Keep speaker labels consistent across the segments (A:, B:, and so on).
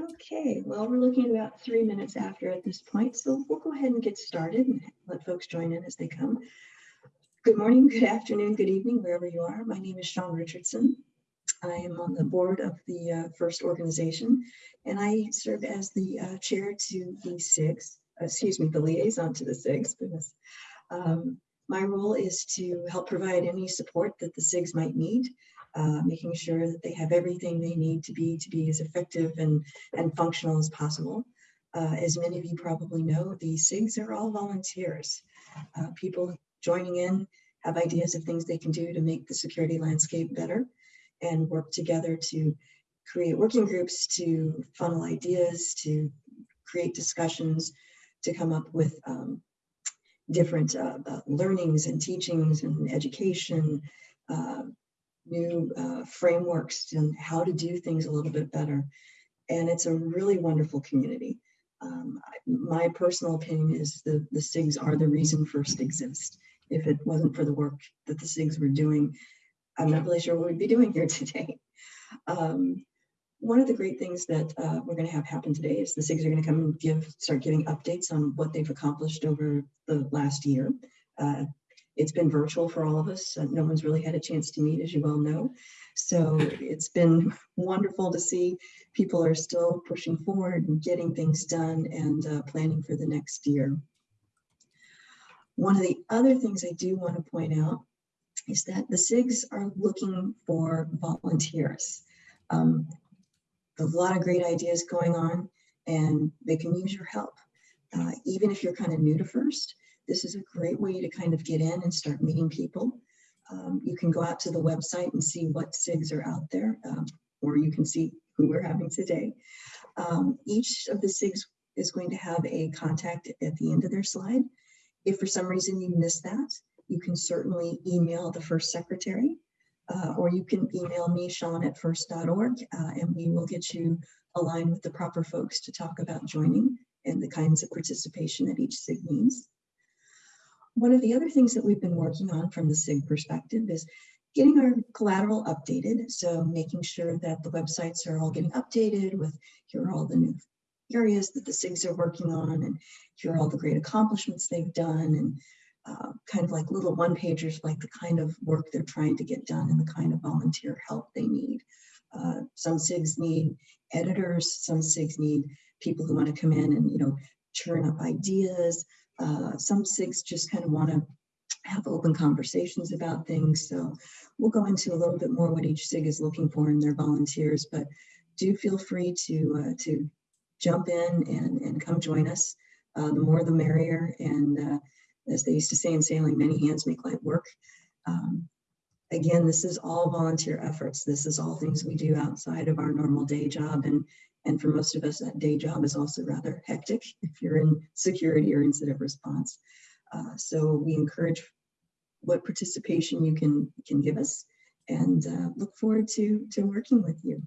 A: Okay, well, we're looking at about three minutes after at this point, so we'll go ahead and get started and let folks join in as they come. Good morning, good afternoon, good evening, wherever you are. My name is Sean Richardson. I am on the board of the uh, FIRST organization, and I serve as the uh, chair to the SIGs, excuse me, the liaison to the SIGs. Goodness. Um, my role is to help provide any support that the SIGs might need uh, making sure that they have everything they need to be to be as effective and, and functional as possible. Uh, as many of you probably know, the SIGs are all volunteers. Uh, people joining in have ideas of things they can do to make the security landscape better and work together to create working groups to funnel ideas, to create discussions, to come up with um, different uh, uh, learnings and teachings and education, uh, new uh, frameworks and how to do things a little bit better. And it's a really wonderful community. Um, my personal opinion is the, the SIGs are the reason FIRST exists. If it wasn't for the work that the SIGs were doing, I'm not really sure what we'd be doing here today. Um, one of the great things that uh, we're going to have happen today is the SIGs are going to come and give, start giving updates on what they've accomplished over the last year. Uh, it's been virtual for all of us. No one's really had a chance to meet, as you well know. So it's been wonderful to see people are still pushing forward and getting things done and uh, planning for the next year. One of the other things I do want to point out is that the SIGs are looking for volunteers. Um, a lot of great ideas going on and they can use your help. Uh, even if you're kind of new to FIRST, this is a great way to kind of get in and start meeting people. Um, you can go out to the website and see what SIGs are out there, um, or you can see who we're having today. Um, each of the SIGs is going to have a contact at the end of their slide. If for some reason you missed that, you can certainly email the first secretary, uh, or you can email me, Sean at first.org, uh, and we will get you aligned with the proper folks to talk about joining and the kinds of participation that each SIG needs. One of the other things that we've been working on from the SIG perspective is getting our collateral updated. So making sure that the websites are all getting updated with here are all the new areas that the SIGs are working on and here are all the great accomplishments they've done and uh, kind of like little one pagers like the kind of work they're trying to get done and the kind of volunteer help they need. Uh, some SIGs need editors, some SIGs need people who want to come in and, you know, churn up ideas, uh, some SIGs just kind of want to have open conversations about things. So we'll go into a little bit more what each SIG is looking for in their volunteers, but do feel free to, uh, to jump in and, and come join us. Uh, the more the merrier. And uh, as they used to say in sailing, many hands make light work. Um, again, this is all volunteer efforts. This is all things we do outside of our normal day job. And and for most of us, that day job is also rather hectic if you're in security or incident response. Uh, so we encourage what participation you can, can give us and uh, look forward to, to working with you.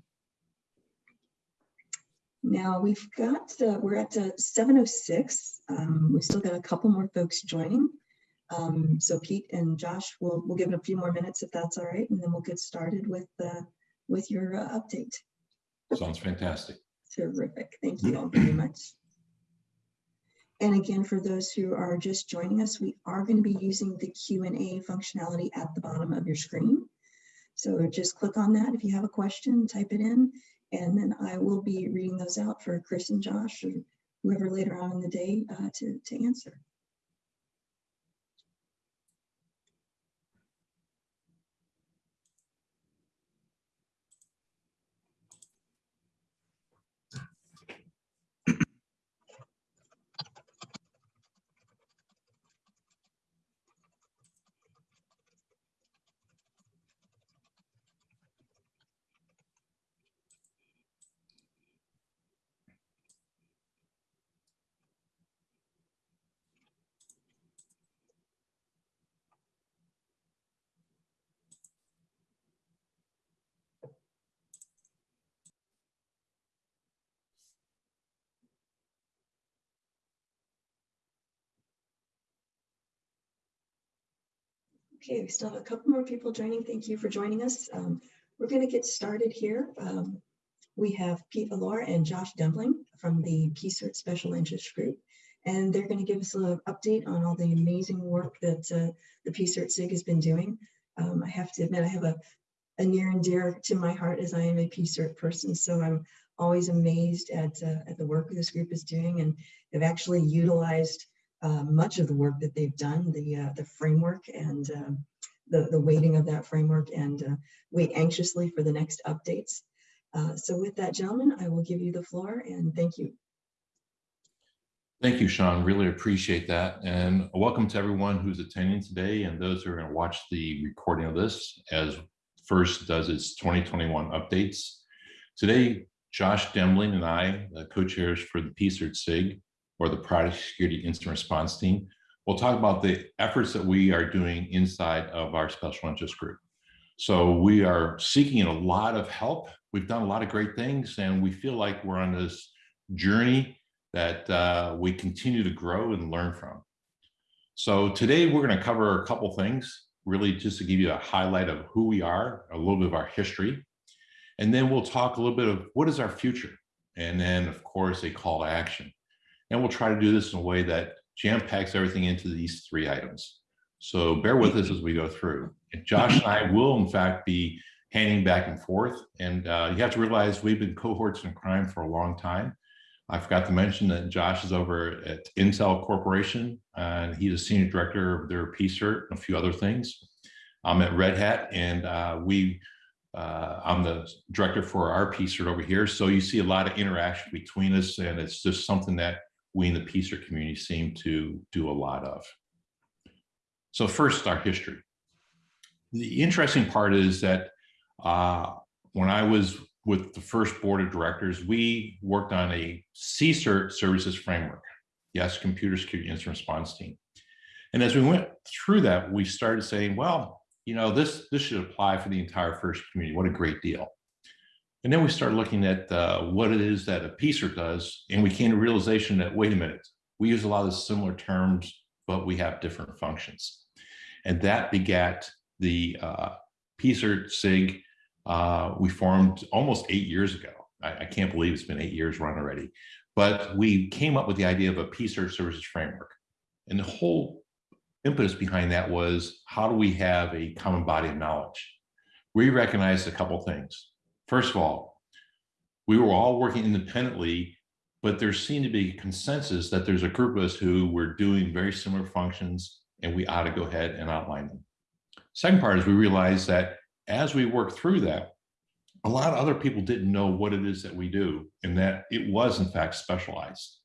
A: Now we've got, uh, we're at uh, 7.06. Um, we've still got a couple more folks joining. Um, so Pete and Josh, we'll, we'll give it a few more minutes if that's all right, and then we'll get started with, uh, with your uh, update.
B: Sounds fantastic.
A: Terrific. Thank you all very much. And again, for those who are just joining us, we are going to be using the Q&A functionality at the bottom of your screen. So just click on that if you have a question, type it in, and then I will be reading those out for Chris and Josh or whoever later on in the day uh, to, to answer. Okay, we still have a couple more people joining. Thank you for joining us. Um, we're going to get started here. Um, we have Pete Allor and Josh Dembling from the PSIRT Special Interest Group. And they're going to give us an update on all the amazing work that uh, the PSIRT SIG has been doing. Um, I have to admit, I have a, a near and dear to my heart as I am a PSIRT person. So I'm always amazed at, uh, at the work this group is doing. And they've actually utilized uh, much of the work that they've done, the, uh, the framework and um, the, the weighting of that framework and uh, wait anxiously for the next updates. Uh, so with that, gentlemen, I will give you the floor and thank you.
B: Thank you, Sean. Really appreciate that. And welcome to everyone who's attending today and those who are going to watch the recording of this as FIRST does its 2021 updates. Today, Josh Dembling and I, the co-chairs for the PSIRT SIG, or the Product Security Incident Response Team, We'll talk about the efforts that we are doing inside of our special interest group. So we are seeking a lot of help. We've done a lot of great things and we feel like we're on this journey that uh, we continue to grow and learn from. So today we're going to cover a couple things, really just to give you a highlight of who we are, a little bit of our history, and then we'll talk a little bit of what is our future, and then of course a call to action. And we'll try to do this in a way that jam packs everything into these three items. So bear with us as we go through. And Josh and I will in fact be handing back and forth. And uh, you have to realize we've been cohorts in crime for a long time. I forgot to mention that Josh is over at Intel Corporation, and he's a senior director of their PSIRT and a few other things. I'm at Red Hat, and uh, we, uh, I'm the director for our PSIRT over here. So you see a lot of interaction between us, and it's just something that we in the PSIRT community seem to do a lot of. So first, our history. The interesting part is that uh, when I was with the first board of directors, we worked on a CSIRT services framework. Yes, computer security incident response team. And as we went through that, we started saying, well, you know, this, this should apply for the entire FIRST community. What a great deal. And then we started looking at uh, what it is that a PSIRT does, and we came to realization that, wait a minute, we use a lot of similar terms, but we have different functions. And that begat the uh, PSIRT SIG uh, we formed almost eight years ago. I, I, can't believe it's been eight years run already. But we came up with the idea of a PSIRT services framework. And the whole impetus behind that was how do we have a common body of knowledge? We recognized a couple things. First of all, we were all working independently, but there seemed to be consensus that there's a group of us who were doing very similar functions and we ought to go ahead and outline them. Second part is we realized that as we worked through that, a lot of other people didn't know what it is that we do and that it was in fact specialized.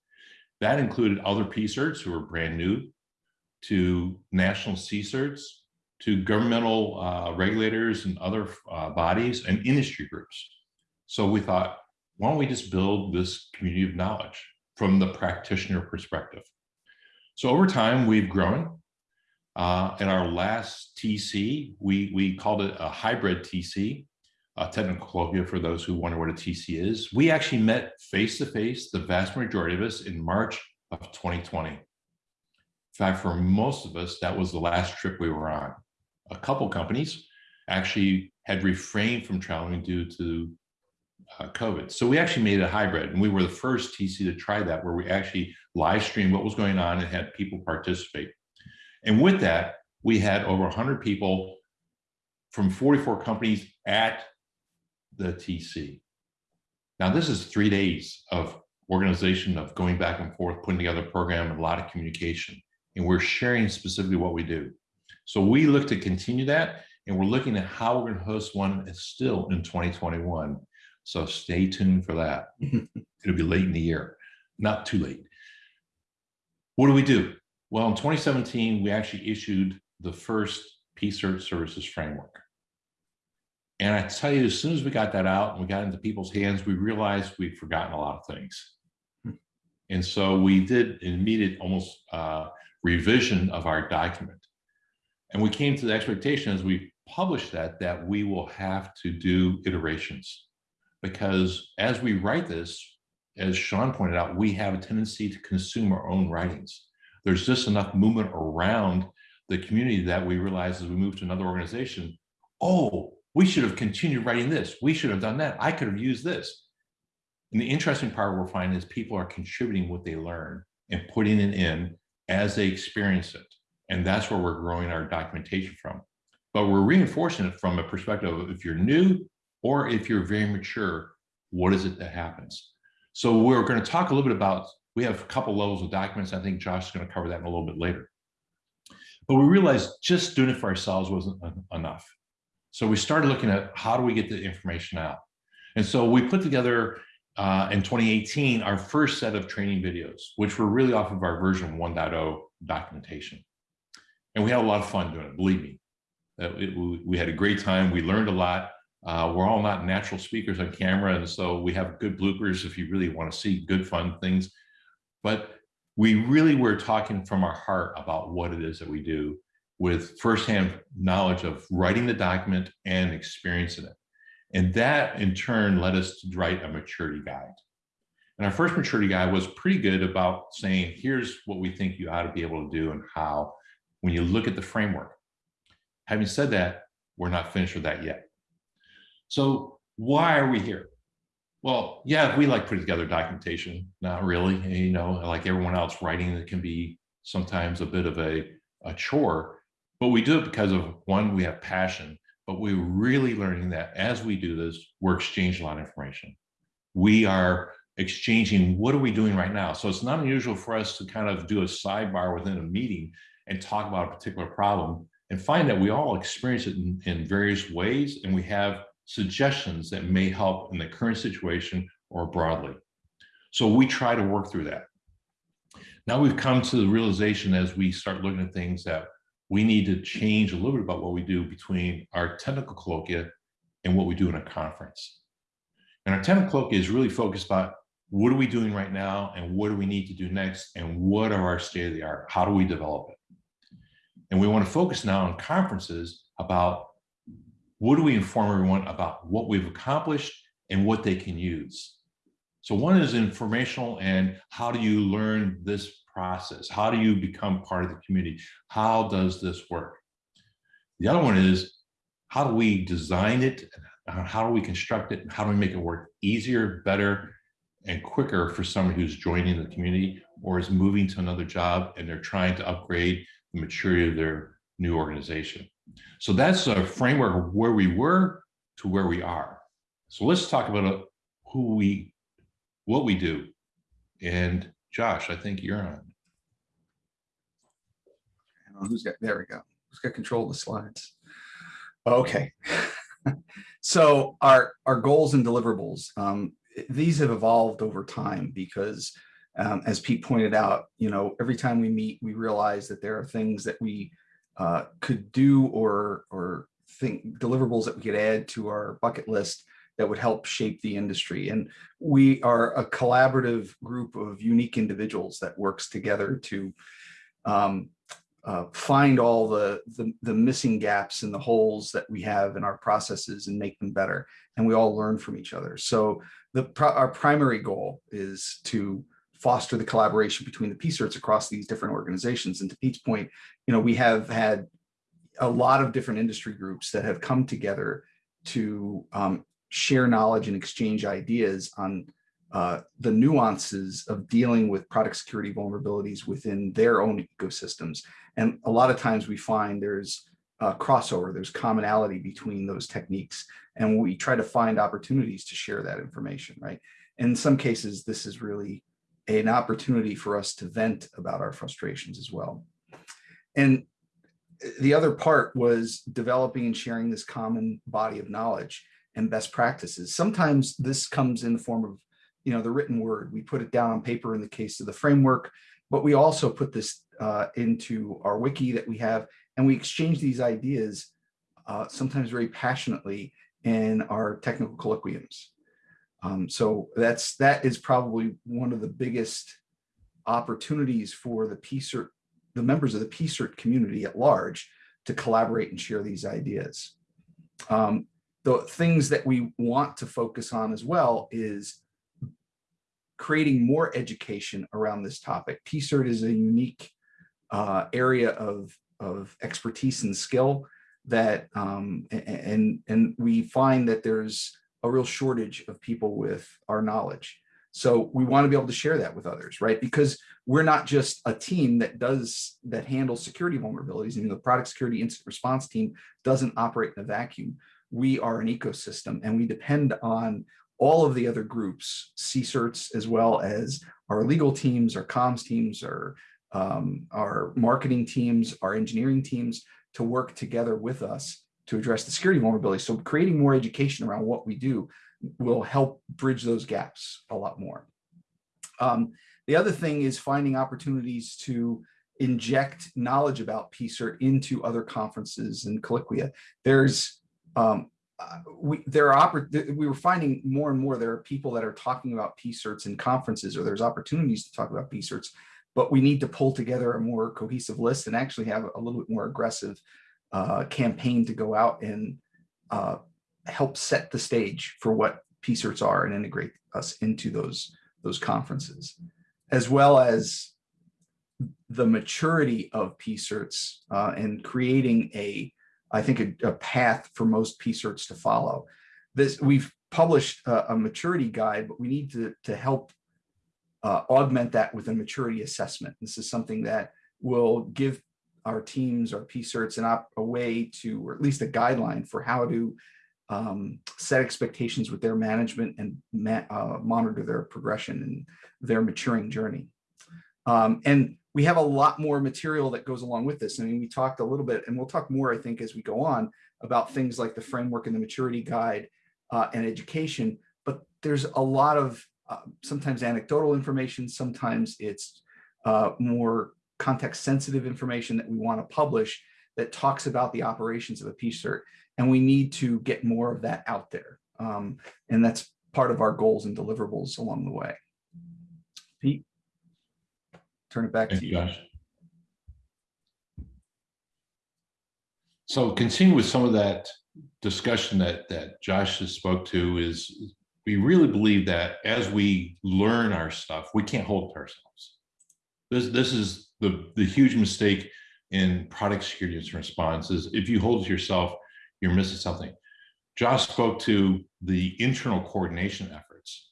B: That included other PSIRTs who were brand new to national CSIRTs, to governmental uh, regulators and other uh, bodies and industry groups. So we thought, why don't we just build this community of knowledge from the practitioner perspective? So over time, we've grown. Uh, in our last TC, we, we called it a hybrid TC, a technical colloquial for those who wonder what a TC is. We actually met face-to-face, -face, the vast majority of us, in March of 2020. In fact, for most of us, that was the last trip we were on. A couple companies actually had refrained from traveling due to uh, COVID. So we actually made a hybrid and we were the first TC to try that where we actually live streamed what was going on and had people participate. And with that, we had over 100 people from 44 companies at the TC. Now, this is three days of organization of going back and forth, putting together a program, and a lot of communication. And we're sharing specifically what we do. So we look to continue that, and we're looking at how we're going to host one still in 2021. So stay tuned for that. It'll be late in the year, not too late. What do we do? Well, in 2017, we actually issued the first PSIRT services framework. And I tell you, as soon as we got that out and we got into people's hands, we realized we'd forgotten a lot of things. Hmm. And so we did an immediate almost uh, revision of our document. And we came to the expectation as we published that, that we will have to do iterations. Because as we write this, as Sean pointed out, we have a tendency to consume our own writings there's just enough movement around the community that we realize as we move to another organization, oh, we should have continued writing this. We should have done that. I could have used this. And the interesting part we're finding is people are contributing what they learn and putting it in as they experience it. And that's where we're growing our documentation from. But we're reinforcing it from a perspective of if you're new or if you're very mature, what is it that happens? So we're going to talk a little bit about, we have a couple levels of documents. I think Josh is going to cover that in a little bit later. But we realized just doing it for ourselves wasn't enough. So we started looking at how do we get the information out? And so we put together uh, in 2018 our first set of training videos, which were really off of our version 1.0 documentation. And we had a lot of fun doing it, believe me. Uh, it, we had a great time. We learned a lot. Uh, we're all not natural speakers on camera, and so we have good bloopers if you really want to see good, fun things. But we really were talking from our heart about what it is that we do with firsthand knowledge of writing the document and experiencing it. And that in turn led us to write a maturity guide. And our first maturity guide was pretty good about saying, here's what we think you ought to be able to do and how when you look at the framework. Having said that, we're not finished with that yet. So why are we here? Well, yeah, we like putting together documentation, not really, you know, like everyone else writing it can be sometimes a bit of a, a chore, but we do it because of one, we have passion, but we're really learning that as we do this, we're exchanging a lot of information. We are exchanging, what are we doing right now? So it's not unusual for us to kind of do a sidebar within a meeting and talk about a particular problem and find that we all experience it in, in various ways and we have suggestions that may help in the current situation or broadly. So we try to work through that. Now we've come to the realization as we start looking at things that we need to change a little bit about what we do between our technical colloquia and what we do in a conference. And our technical colloquia is really focused about what are we doing right now and what do we need to do next and what are our state of the art? How do we develop it? And we want to focus now on conferences about what do we inform everyone about what we've accomplished and what they can use. So one is informational and how do you learn this process? How do you become part of the community? How does this work? The other one is how do we design it? How do we construct it? How do we make it work easier, better, and quicker for someone who's joining the community or is moving to another job and they're trying to upgrade maturity of their new organization. So that's a framework of where we were to where we are. So let's talk about uh, who we, what we do. And Josh, I think you're on.
C: Who's got, there we go. Who's got control of the slides? Okay. so our, our goals and deliverables, um, these have evolved over time because um, as Pete pointed out, you know, every time we meet, we realize that there are things that we uh, could do or or think deliverables that we could add to our bucket list that would help shape the industry. And we are a collaborative group of unique individuals that works together to um, uh, find all the, the, the missing gaps and the holes that we have in our processes and make them better. And we all learn from each other. So the our primary goal is to foster the collaboration between the PSIRTs across these different organizations. And to Pete's point, you know, we have had a lot of different industry groups that have come together to um, share knowledge and exchange ideas on uh, the nuances of dealing with product security vulnerabilities within their own ecosystems. And a lot of times we find there's uh, crossover, there's commonality between those techniques. And we try to find opportunities to share that information, right? In some cases, this is really an opportunity for us to vent about our frustrations as well. And the other part was developing and sharing this common body of knowledge and best practices. Sometimes this comes in the form of, you know, the written word. We put it down on paper in the case of the framework, but we also put this uh, into our wiki that we have, and we exchange these ideas uh, sometimes very passionately in our technical colloquiums. Um, so that's that is probably one of the biggest opportunities for the PSIRT, the members of the PSIRT community at large to collaborate and share these ideas. Um, the things that we want to focus on as well is creating more education around this topic. PSIRT is a unique uh, area of, of expertise and skill that, um, and, and we find that there's a real shortage of people with our knowledge. So we want to be able to share that with others, right? Because we're not just a team that does that handles security vulnerabilities. I mean, the product security incident response team doesn't operate in a vacuum. We are an ecosystem and we depend on all of the other groups, CSIRTs, as well as our legal teams, our comms teams, our, um, our marketing teams, our engineering teams to work together with us to address the security vulnerability. So creating more education around what we do will help bridge those gaps a lot more. Um, the other thing is finding opportunities to inject knowledge about PSIRT into other conferences and colloquia. There's um, uh, we there are we were finding more and more there are people that are talking about PSIRTs in conferences or there's opportunities to talk about PSIRTs, but we need to pull together a more cohesive list and actually have a little bit more aggressive uh, campaign to go out and uh, help set the stage for what PSIRTs are and integrate us into those those conferences, as well as the maturity of PSIRTs uh, and creating a I think, a, a path for most PSIRTs to follow. This We've published a, a maturity guide, but we need to, to help uh, augment that with a maturity assessment. This is something that will give our teams, our PSIRTs, an op, a way to, or at least a guideline for how to um, set expectations with their management and ma uh, monitor their progression and their maturing journey. Um, and we have a lot more material that goes along with this. I mean, we talked a little bit, and we'll talk more, I think, as we go on about things like the framework and the maturity guide uh, and education. But there's a lot of uh, sometimes anecdotal information, sometimes it's uh, more context sensitive information that we want to publish that talks about the operations of a PSIRT. And we need to get more of that out there. Um, and that's part of our goals and deliverables along the way. Pete? turn it back to
B: you. Josh. So continue with some of that discussion that, that Josh has spoke to is we really believe that as we learn our stuff, we can't hold it ourselves. This, this is the, the huge mistake in product security response is if you hold it yourself, you're missing something. Josh spoke to the internal coordination efforts.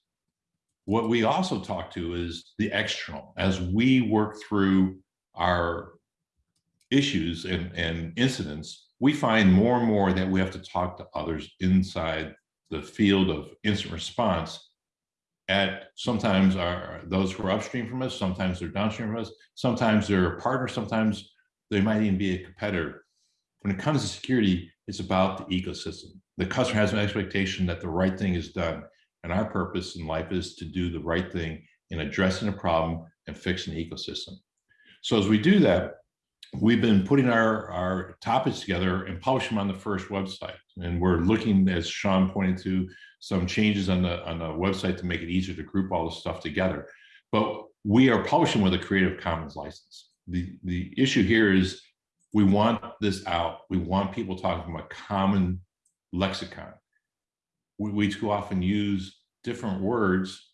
B: What we also talk to is the external. As we work through our issues and, and incidents, we find more and more that we have to talk to others inside the field of incident response at sometimes are those who are upstream from us, sometimes they're downstream from us, sometimes they're a partner, sometimes they might even be a competitor. When it comes to security, it's about the ecosystem. The customer has an expectation that the right thing is done. And our purpose in life is to do the right thing in addressing a problem and fixing the ecosystem. So as we do that, we've been putting our, our topics together and publish them on the first website. And we're looking, as Sean pointed to, some changes on the, on the website to make it easier to group all this stuff together. But we are publishing with a Creative Commons license. The, the issue here is we want this out. We want people talking from a common lexicon we, we too often use different words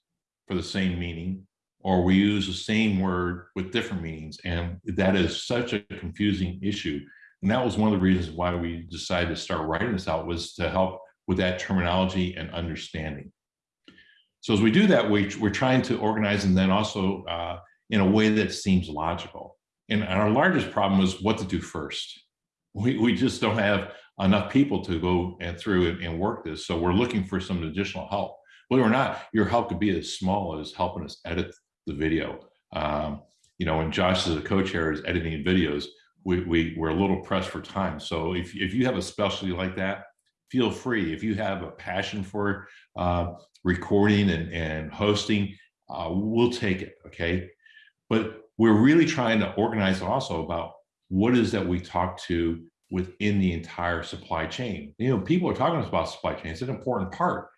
B: for the same meaning, or we use the same word with different meanings. And that is such a confusing issue. And that was one of the reasons why we decided to start writing this out was to help with that terminology and understanding. So as we do that, we, we're trying to organize and then also uh, in a way that seems logical. And our largest problem was what to do first. We, we just don't have enough people to go and through and, and work this. So we're looking for some additional help. It or not, your help could be as small as helping us edit the video. Um, you know, when Josh as a co-chair is editing videos, we, we, we're a little pressed for time. So if, if you have a specialty like that, feel free. If you have a passion for uh, recording and, and hosting, uh, we'll take it, okay? But we're really trying to organize also about what is that we talk to within the entire supply chain. You know, people are talking about supply chain. It's an important part.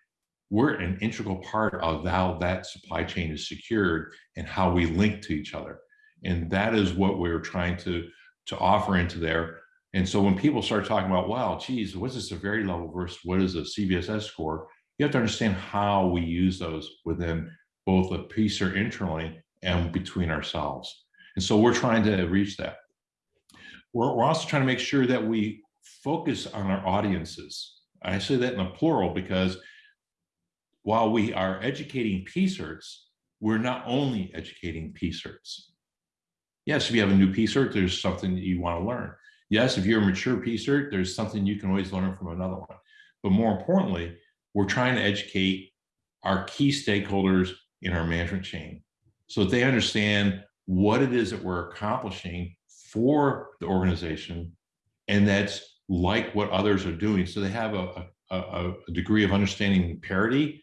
B: We're an integral part of how that supply chain is secured and how we link to each other. And that is what we're trying to, to offer into there. And so when people start talking about, wow, geez, what's the severity level versus what is a CVSS score? You have to understand how we use those within both the or internally and between ourselves. And so we're trying to reach that we're, we're also trying to make sure that we focus on our audiences. I say that in a plural because while we are educating PSIRTs, we're not only educating PSIRTs. Yes, if you have a new PSIRT, there's something that you want to learn. Yes, if you're a mature PSIRT, there's something you can always learn from another one. But more importantly, we're trying to educate our key stakeholders in our management chain so that they understand what it is that we're accomplishing for the organization and that's like what others are doing. So they have a, a, a degree of understanding parity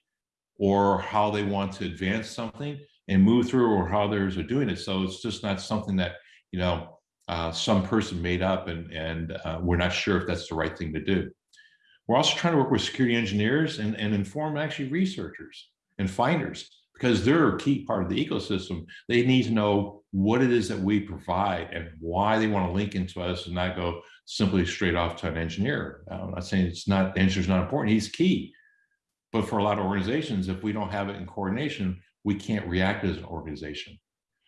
B: or how they want to advance something and move through or how others are doing it. So it's just not something that, you know, uh, some person made up and, and uh, we're not sure if that's the right thing to do. We're also trying to work with security engineers and, and inform actually researchers and finders because they're a key part of the ecosystem. They need to know what it is that we provide and why they want to link into us and not go simply straight off to an engineer. I'm not saying it's not, the engineer's not important, he's key. But for a lot of organizations, if we don't have it in coordination, we can't react as an organization.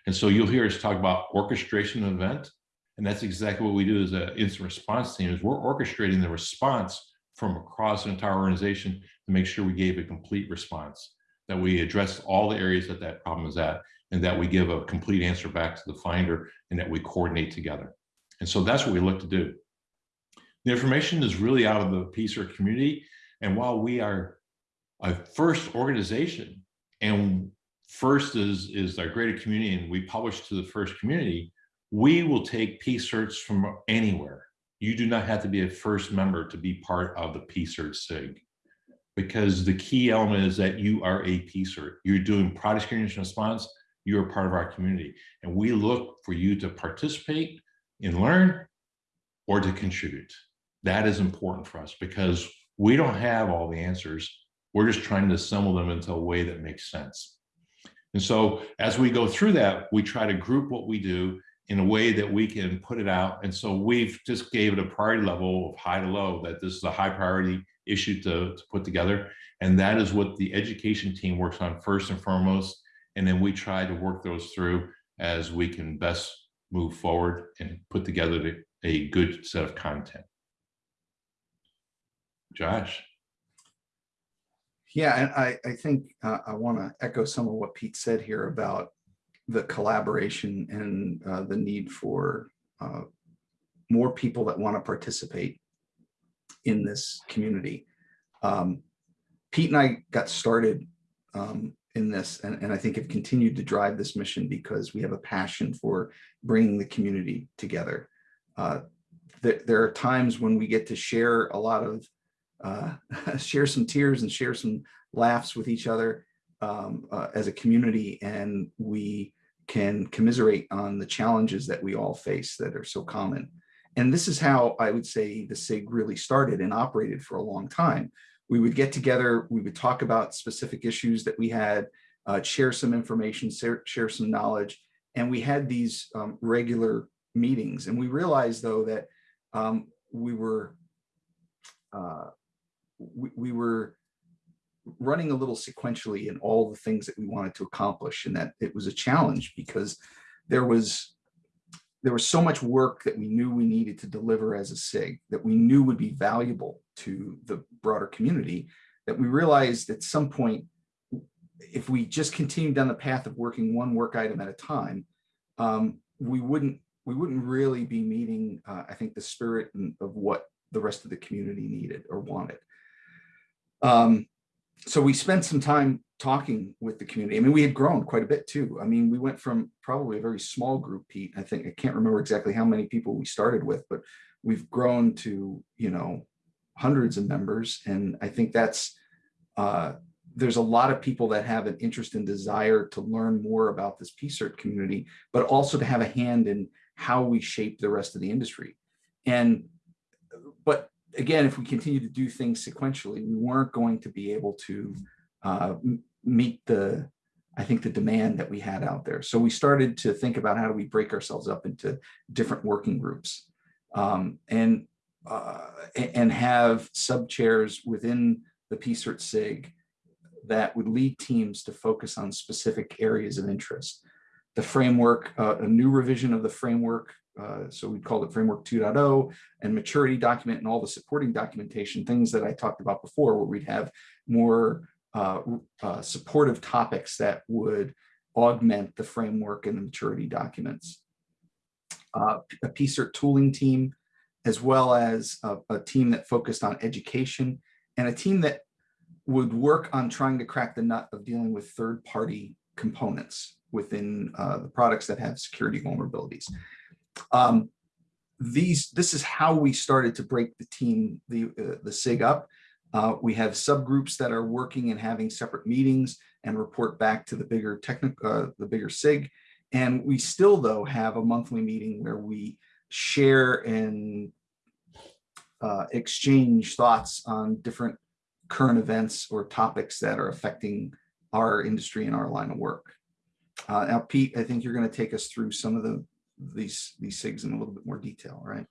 B: And so you'll hear us talk about orchestration of event. And that's exactly what we do as an incident response team is we're orchestrating the response from across an entire organization to make sure we gave a complete response, that we address all the areas that that problem is at, and that we give a complete answer back to the finder and that we coordinate together. And so that's what we look to do. The information is really out of the PSER community. And while we are a first organization and first is, is our greater community and we publish to the first community, we will take PSIRTs from anywhere. You do not have to be a first member to be part of the PSIRT SIG because the key element is that you are a PSIRT. You're doing product screening response, you're part of our community. And we look for you to participate and learn or to contribute. That is important for us because we don't have all the answers. We're just trying to assemble them into a way that makes sense. And so as we go through that, we try to group what we do in a way that we can put it out. And so we've just gave it a priority level of high to low, that this is a high priority issue to, to put together. And that is what the education team works on first and foremost. And then we try to work those through as we can best move forward and put together a good set of content. Josh.
C: Yeah, and I, I think uh, I want to echo some of what Pete said here about the collaboration and uh, the need for uh, more people that want to participate in this community. Um, Pete and I got started um, in this and, and I think have continued to drive this mission because we have a passion for bringing the community together. Uh, there, there are times when we get to share a lot of uh, share some tears and share some laughs with each other um, uh, as a community and we can commiserate on the challenges that we all face that are so common. And this is how I would say the SIG really started and operated for a long time. We would get together, we would talk about specific issues that we had, uh, share some information, share, share, some knowledge, and we had these um, regular meetings. And we realized though that um, we were uh, we, we were running a little sequentially in all the things that we wanted to accomplish and that it was a challenge because there was there was so much work that we knew we needed to deliver as a SIG that we knew would be valuable to the broader community that we realized at some point if we just continued down the path of working one work item at a time um, we wouldn't we wouldn't really be meeting uh, I think the spirit of what the rest of the community needed or wanted. Um, so we spent some time talking with the community. I mean, we had grown quite a bit too. I mean, we went from probably a very small group, Pete. I think I can't remember exactly how many people we started with, but we've grown to, you know, hundreds of members. And I think that's, uh, there's a lot of people that have an interest and desire to learn more about this PSIRT community, but also to have a hand in how we shape the rest of the industry. And, but again, if we continue to do things sequentially, we weren't going to be able to uh, meet the, I think the demand that we had out there. So we started to think about how do we break ourselves up into different working groups um, and uh, and have sub chairs within the PSIRT SIG that would lead teams to focus on specific areas of interest. The framework, uh, a new revision of the framework uh, so we called it framework 2.0 and maturity document and all the supporting documentation, things that I talked about before, where we'd have more uh, uh, supportive topics that would augment the framework and the maturity documents. Uh, a PSIRT tooling team, as well as a, a team that focused on education and a team that would work on trying to crack the nut of dealing with third-party components within uh, the products that have security vulnerabilities. Um, these, this is how we started to break the team, the, uh, the SIG up. Uh, we have subgroups that are working and having separate meetings and report back to the bigger technical, uh, the bigger SIG. And we still though have a monthly meeting where we share and uh, exchange thoughts on different current events or topics that are affecting our industry and our line of work. Uh, now, Pete, I think you're going to take us through some of the these these SIGs in a little bit more detail, right?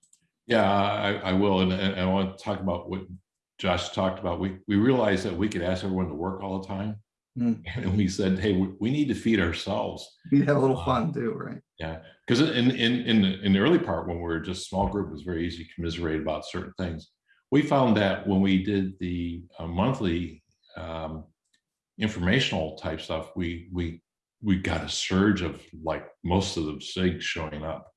B: Yeah, I, I will. And, and I want to talk about what Josh talked about. We, we realized that we could ask everyone to work all the time.
C: Mm.
B: And we said, hey, we, we need to feed ourselves.
C: We have a little fun too, right?
B: Yeah, because in, in, in, the, in the early part, when we were just small group, it was very easy to commiserate about certain things. We found that when we did the uh, monthly um, informational type stuff, we, we, we got a surge of like most of the SIGs showing up.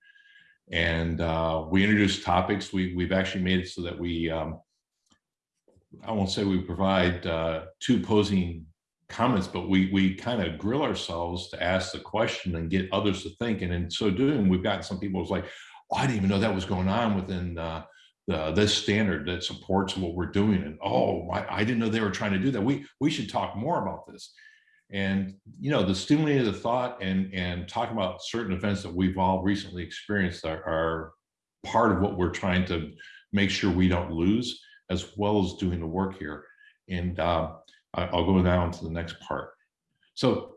B: And uh, we introduced topics. We, we've actually made it so that we, um, I won't say we provide uh, two posing comments, but we we kind of grill ourselves to ask the question and get others to think. And in so doing, we've gotten some people who's like, oh, I didn't even know that was going on within uh, the, this standard that supports what we're doing. And oh, I, I didn't know they were trying to do that. We we should talk more about this. And you know, the stimulating the thought and and talking about certain events that we've all recently experienced are, are part of what we're trying to make sure we don't lose, as well as doing the work here. And uh, I'll go down to the next part. So,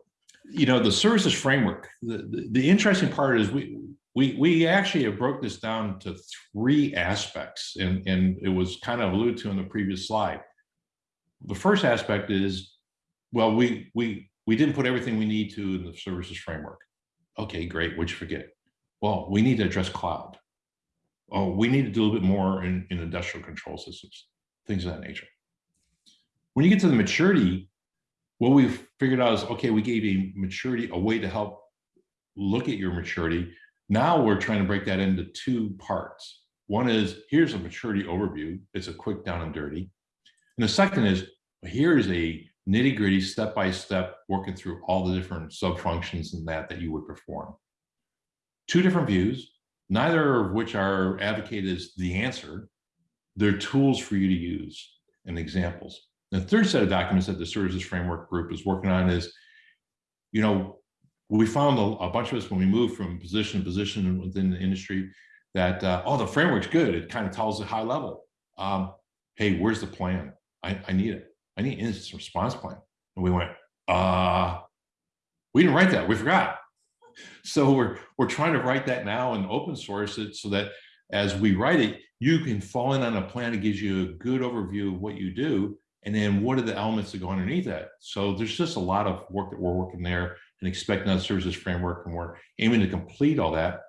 B: you know, the services framework, the, the, the, interesting part is we, we, we actually have broke this down to three aspects and, and it was kind of alluded to in the previous slide. The first aspect is, well, we, we, we didn't put everything we need to in the services framework. Okay, great, what'd you forget? Well, we need to address cloud. Oh, we need to do a little bit more in, in industrial control systems, things of that nature. When you get to the maturity, what we've figured out is, okay, we gave a maturity, a way to help look at your maturity. Now we're trying to break that into two parts. One is, here's a maturity overview. It's a quick down and dirty. And the second is, here's a nitty gritty, step-by-step, working through all the different sub-functions in that that you would perform. Two different views, neither of which are advocated as the answer. They're tools for you to use and examples. The third set of documents that the services framework group is working on is, you know, we found a, a bunch of us when we moved from position to position within the industry that, uh, oh, the framework's good. It kind of tells a high level. Um, hey, where's the plan? I, I need it. I need incident response plan. And we went, uh, we didn't write that. We forgot. So we're, we're trying to write that now and open source it so that as we write it, you can fall in on a plan that gives you a good overview of what you do and then what are the elements that go underneath that? So there's just a lot of work that we're working there and expecting that services framework, and we're aiming to complete all that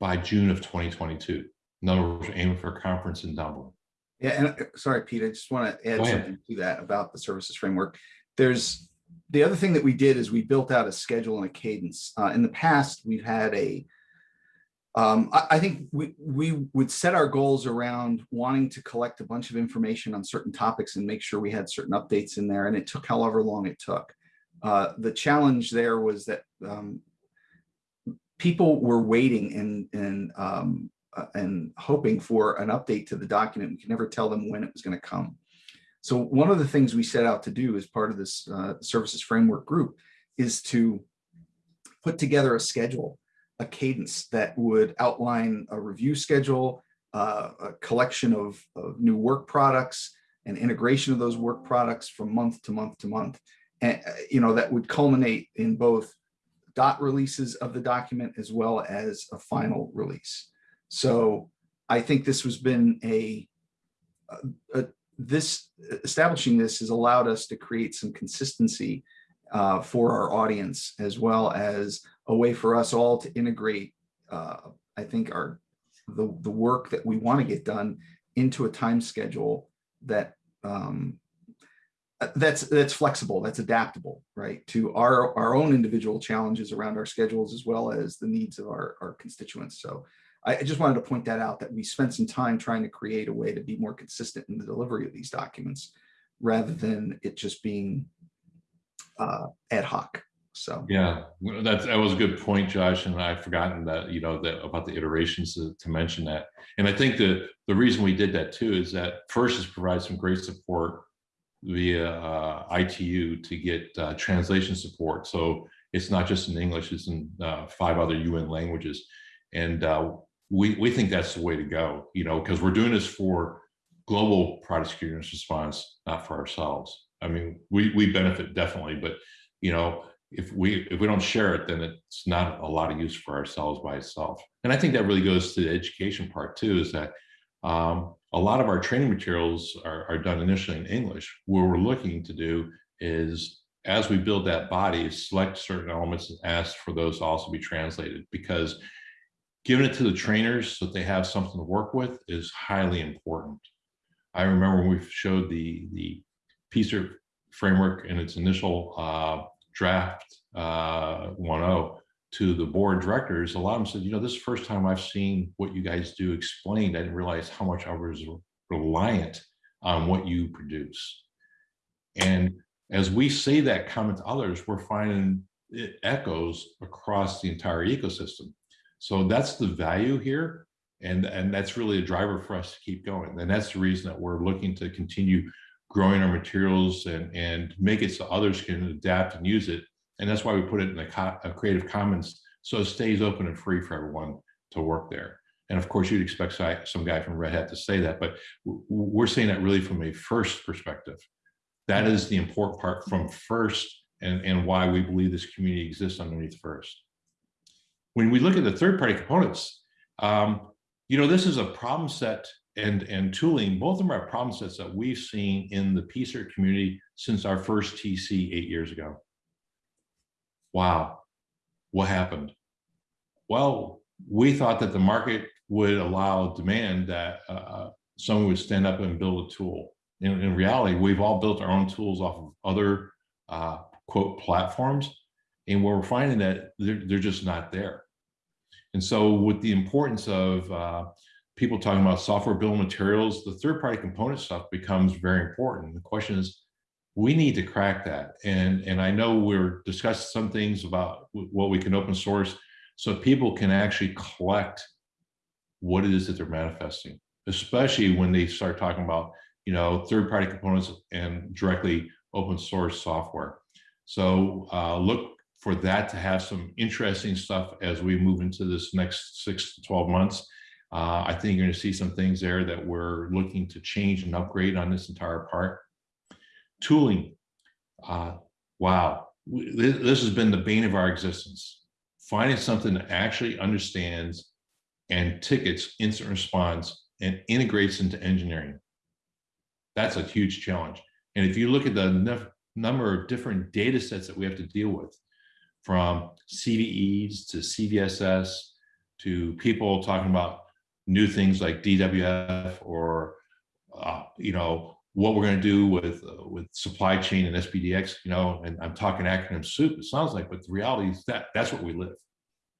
B: by June of 2022. In other words, we're aiming for a conference in Dublin.
C: Yeah, and uh, sorry, Pete, I just want to add something to that about the services framework. There's the other thing that we did is we built out a schedule and a cadence. Uh, in the past, we've had a um, I, I, think we, we would set our goals around wanting to collect a bunch of information on certain topics and make sure we had certain updates in there. And it took however long it took. Uh, the challenge there was that um, people were waiting and, and, um, uh, and hoping for an update to the document. We could never tell them when it was going to come. So one of the things we set out to do as part of this uh, services framework group is to put together a schedule a cadence that would outline a review schedule, uh, a collection of, of, new work products, and integration of those work products from month to month to month. And, you know, that would culminate in both dot releases of the document as well as a final release. So I think this has been a, a, a this establishing this has allowed us to create some consistency uh, for our audience, as well as a way for us all to integrate, uh, I think, our the, the work that we want to get done into a time schedule that um, that's that's flexible that's adaptable right to our our own individual challenges around our schedules as well as the needs of our our constituents. So I, I just wanted to point that out that we spent some time trying to create a way to be more consistent in the delivery of these documents rather than it just being uh ad hoc so
B: Yeah, that's, that was a good point, Josh, and I've forgotten that, you know, that about the iterations to, to mention that. And I think that the reason we did that too is that first is provide some great support via uh, ITU to get uh, translation support. So it's not just in English, it's in uh, five other UN languages. And uh, we, we think that's the way to go, you know, because we're doing this for global product security response, not for ourselves. I mean, we, we benefit definitely, but, you know, if we if we don't share it, then it's not a lot of use for ourselves by itself. And I think that really goes to the education part too, is that um, a lot of our training materials are, are done initially in English. What we're looking to do is as we build that body, select certain elements and ask for those to also be translated because giving it to the trainers so that they have something to work with is highly important. I remember when we showed the the PSIRT framework in its initial uh, draft uh, 1.0 to the board directors, a lot of them said, you know, this is the first time I've seen what you guys do explained. I didn't realize how much I was reliant on what you produce. And as we say that comment to others, we're finding it echoes across the entire ecosystem. So that's the value here. And, and that's really a driver for us to keep going. And that's the reason that we're looking to continue growing our materials and, and make it so others can adapt and use it. And that's why we put it in a, a uh, Creative Commons so it stays open and free for everyone to work there. And of course, you'd expect some guy from Red Hat to say that, but we're saying that really from a first perspective. That is the important part from first and, and why we believe this community exists underneath first. When we look at the third-party components, um, you know, this is a problem set and, and tooling, both of them are problem sets that we've seen in the PSIRT community since our first TC eight years ago. Wow, what happened? Well, we thought that the market would allow demand that uh, someone would stand up and build a tool. In, in reality, we've all built our own tools off of other uh, quote platforms, and what we're finding that they're, they're just not there. And so with the importance of uh, people talking about software bill materials, the third party component stuff becomes very important. The question is, we need to crack that. And, and I know we're discussing some things about what we can open source so people can actually collect what it is that they're manifesting, especially when they start talking about, you know, third party components and directly open source software. So uh, look for that to have some interesting stuff as we move into this next six to 12 months. Uh, I think you're to see some things there that we're looking to change and upgrade on this entire part. Tooling. Uh, wow, this, this has been the bane of our existence. Finding something that actually understands and tickets instant response and integrates into engineering. That's a huge challenge. And if you look at the number of different data sets that we have to deal with, from CVEs to CVSS to people talking about new things like DWF or, uh, you know, what we're going to do with uh, with supply chain and SPDX, you know, and I'm talking acronym soup, it sounds like, but the reality is that that's what we live.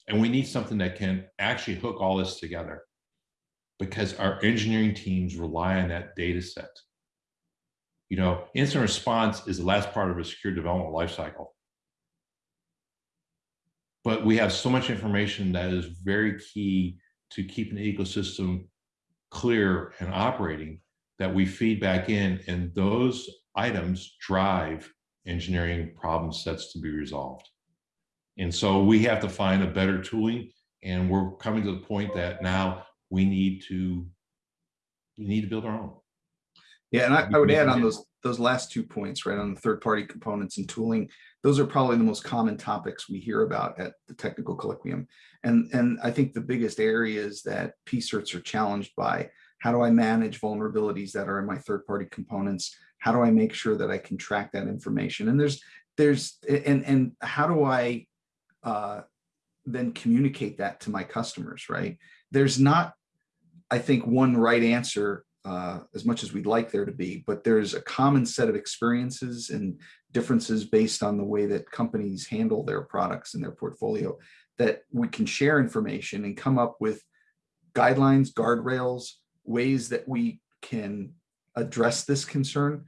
B: And we need something that can actually hook all this together because our engineering teams rely on that data set. You know, incident response is the last part of a secure development lifecycle. But we have so much information that is very key to keep an ecosystem clear and operating that we feed back in and those items drive engineering problem sets to be resolved. And so we have to find a better tooling and we're coming to the point that now we need to we need to build our own.
C: Yeah, and I, I would add on those those last two points, right, on the third party components and tooling, those are probably the most common topics we hear about at the technical colloquium. And, and I think the biggest areas that PSIRTs are challenged by, how do I manage vulnerabilities that are in my third party components? How do I make sure that I can track that information? And there's, there's, and, and how do I uh, then communicate that to my customers, right? There's not, I think, one right answer uh, as much as we'd like there to be, but there's a common set of experiences and differences based on the way that companies handle their products and their portfolio that we can share information and come up with guidelines, guardrails, ways that we can address this concern.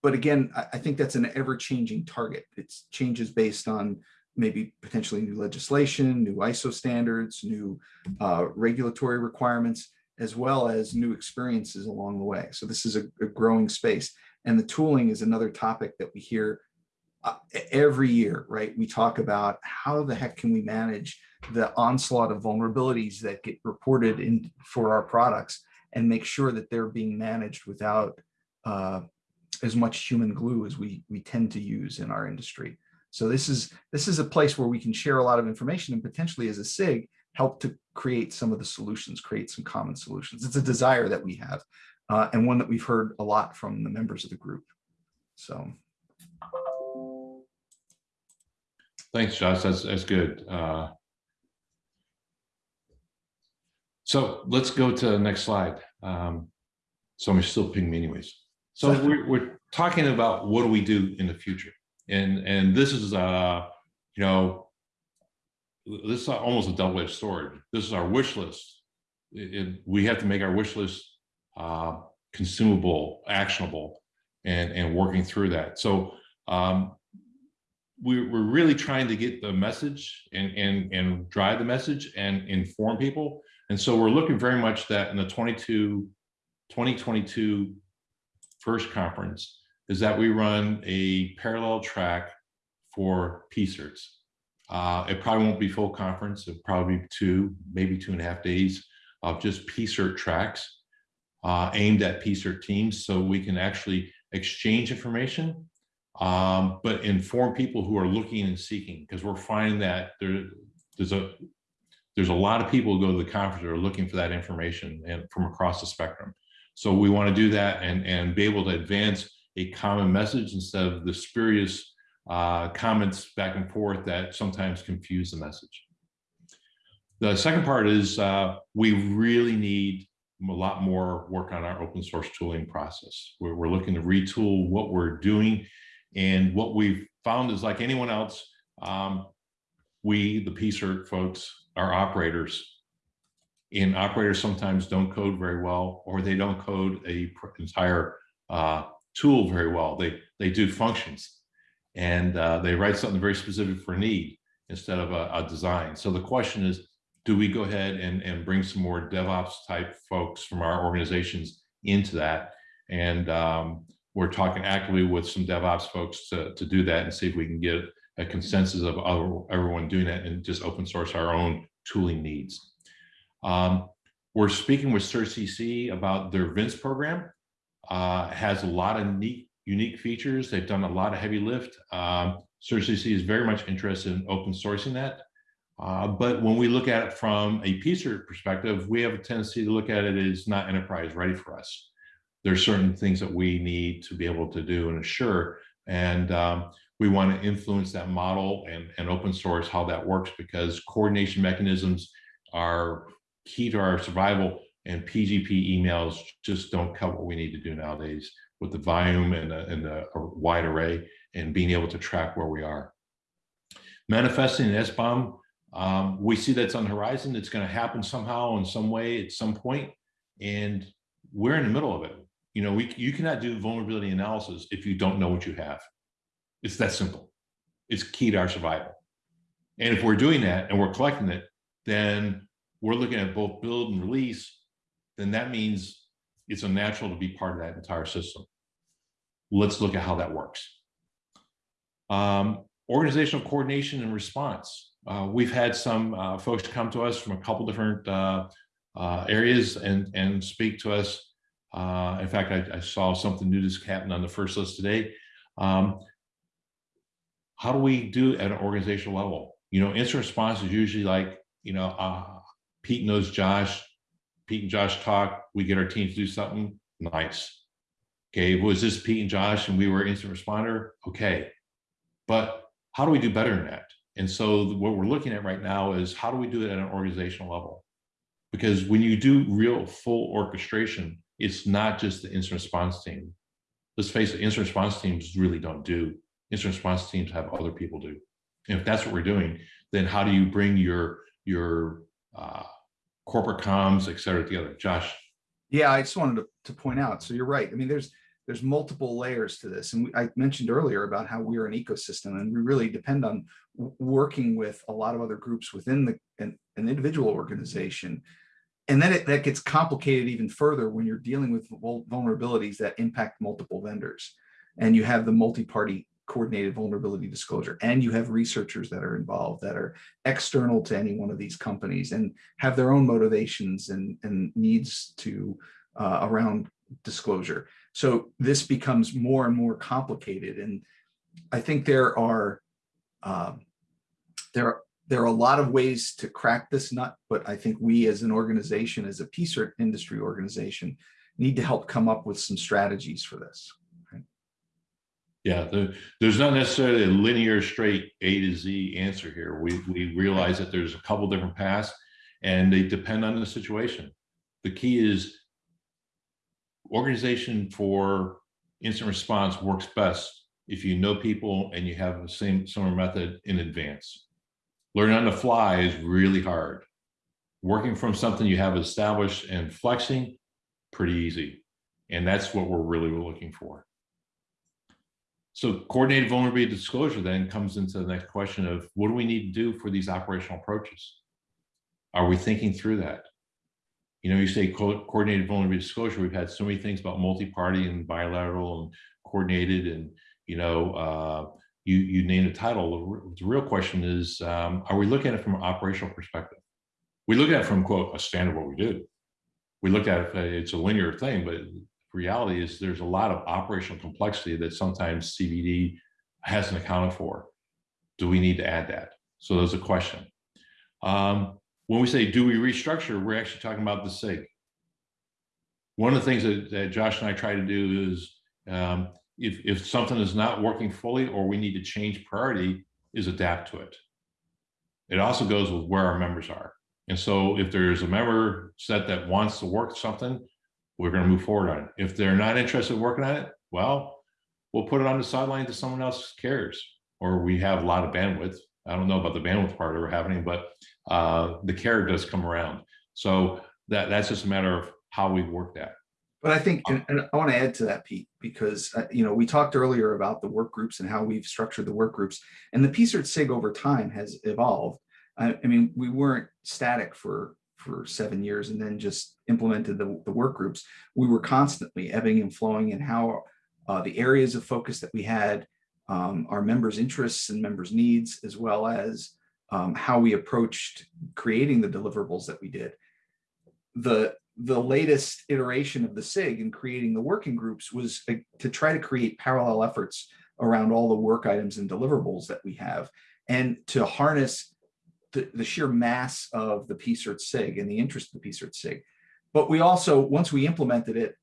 C: But again, I, think that's an ever-changing target. It's changes based on maybe potentially new legislation, new ISO standards, new uh, regulatory requirements, as well as new experiences along the way. So this is a, a growing space. And the tooling is another topic that we hear uh, every year, right? We talk about how the heck can we manage the onslaught of vulnerabilities that get reported in for our products and make sure that they're being managed without uh, as much human glue as we we tend to use in our industry. So this is this is a place where we can share a lot of information and potentially as a SIG help to create some of the solutions, create some common solutions. It's a desire that we have uh, and one that we've heard a lot from the members of the group. So
B: Thanks, Josh. That's, that's good. Uh, So let's go to the next slide. Um, So I'm still ping me anyways. So we're, we're talking about what do we do in the future? And, and this is, uh, you know, this is almost a double-edged sword. This is our wish list. It- it- we have to make our wish list uh, consumable, actionable, and, and working through that. So um, we're, we're really trying to get the message and, and, and drive the message and inform people. And so we're looking very much that in the 22, 2022 first conference is that we run a parallel track for PSIRTs. Uh, it probably won't be full conference, it'll probably be two, maybe two and a half days of just PSIRT tracks uh, aimed at PSIRT teams so we can actually exchange information um, but inform people who are looking and seeking, because we're finding that there, there's a, there's a lot of people who go to the conference that are looking for that information and from across the spectrum. So we want to do that and, and be able to advance a common message instead of the spurious uh, comments back and forth that sometimes confuse the message. The second part is uh, we really need a lot more work on our open source tooling process. We're, we're looking to retool what we're doing and what we've found is like anyone else, um, we, the PSIRT folks, are operators. And operators sometimes don't code very well, or they don't code a entire uh, tool very well. They, they do functions. And uh, they write something very specific for need instead of a, a design. So the question is, do we go ahead and, and bring some more DevOps type folks from our organizations into that? And um, we're talking actively with some DevOps folks to, to do that and see if we can get a consensus of everyone doing that and just open source our own tooling needs. Um, we're speaking with CERT/CC about their VINCE program. Uh, has a lot of neat, unique features. They've done a lot of heavy lift. Um, CERT/CC is very much interested in open sourcing that. Uh, but when we look at it from a PSIRT perspective, we have a tendency to look at it as not enterprise ready for us there's certain things that we need to be able to do and assure. And um, we want to influence that model and, and open source how that works because coordination mechanisms are key to our survival and PGP emails just don't cut what we need to do nowadays with the volume and the, and the wide array and being able to track where we are. Manifesting an SBOM, um, we see that's on the horizon. It's going to happen somehow in some way at some point, and we're in the middle of it. You know, we you cannot do vulnerability analysis if you don't know what you have. It's that simple. It's key to our survival. And if we're doing that and we're collecting it, then we're looking at both build and release. Then that means it's unnatural to be part of that entire system. Let's look at how that works. Um, organizational coordination and response. Uh, we've had some uh, folks come to us from a couple different uh, uh, areas and, and speak to us uh, in fact, I, I, saw something new that's happened on the first list today. Um, how do we do at an organizational level? You know, instant response is usually like, you know, uh, Pete knows Josh, Pete and Josh talk, we get our teams to do something, nice. Okay, was this Pete and Josh and we were instant responder? Okay, but how do we do better than that? And so what we're looking at right now is how do we do it at an organizational level? Because when you do real full orchestration, it's not just the instant response team. Let's face it, instant response teams really don't do. Instant response teams have other people do. And if that's what we're doing, then how do you bring your, your uh, corporate comms, et cetera, together? Josh,
C: Yeah, I just wanted to, to point out, so you're right. I mean, there's, there's multiple layers to this. And we- I mentioned earlier about how we're an ecosystem and we really depend on working with a lot of other groups within the, an, an individual organization. And then it, that gets complicated even further when you're dealing with vulnerabilities that impact multiple vendors. And you have the multi-party coordinated vulnerability disclosure, and you have researchers that are involved that are external to any one of these companies and have their own motivations and, and needs to uh, around disclosure. So this becomes more and more complicated. And I think there are um, there, there are a lot of ways to crack this nut, but I think we as an organization, as a PSIRT industry organization, need to help come up with some strategies for this.
B: Yeah, the, there's not necessarily a linear, straight A to Z answer here. We, we realize that there's a couple different paths and they depend on the situation. The key is organization for instant response works best if you know people and you have the same similar method in advance. Learning on the fly is really hard. Working from something you have established and flexing, pretty easy. And that's what we're really looking for. So coordinated vulnerability disclosure then comes into the next question of what do we need to do for these operational approaches? Are we thinking through that? You know, you say co- coordinated vulnerability disclosure, we've had so many things about multi-party and bilateral and coordinated and, you know, uh, you, you name the title. The real question is, um, are we looking at it from an operational perspective? We look at it from quote, a standard what we do. We look at it, uh, it's a linear thing, but reality is there's a lot of operational complexity that sometimes CVD hasn't accounted for. Do we need to add that? So there's a question. Um, when we say, do we restructure, we're actually talking about the SIG. One of the things that, that Josh and I try to do is um, if, if something is not working fully or we need to change priority is adapt to it. It also goes with where our members are. And so if there's a member set that wants to work something, we're going to move forward on it. If they're not interested in working on it, well, we'll put it on the sideline to someone else cares, or we have a lot of bandwidth. I don't know about the bandwidth part ever happening, but uh, the care does come around. So that that's just a matter of how we work that.
C: But I think, and, and I want to add to that, Pete, because, uh, you know, we talked earlier about the work groups and how we've structured the work groups. And the PSIRT SIG over time has evolved. I, I mean, we weren't static for for seven years and then just implemented the, the work groups. We were constantly ebbing and flowing in how uh, the areas of focus that we had, um, our members' interests and members' needs, as well as um, how we approached creating the deliverables that we did. The the latest iteration of the SIG and creating the working groups was uh, to try to create parallel efforts around all the work items and deliverables that we have and to harness the, the sheer mass of the PSIRT SIG and the interest of the PSIRT SIG. But we also, once we implemented it,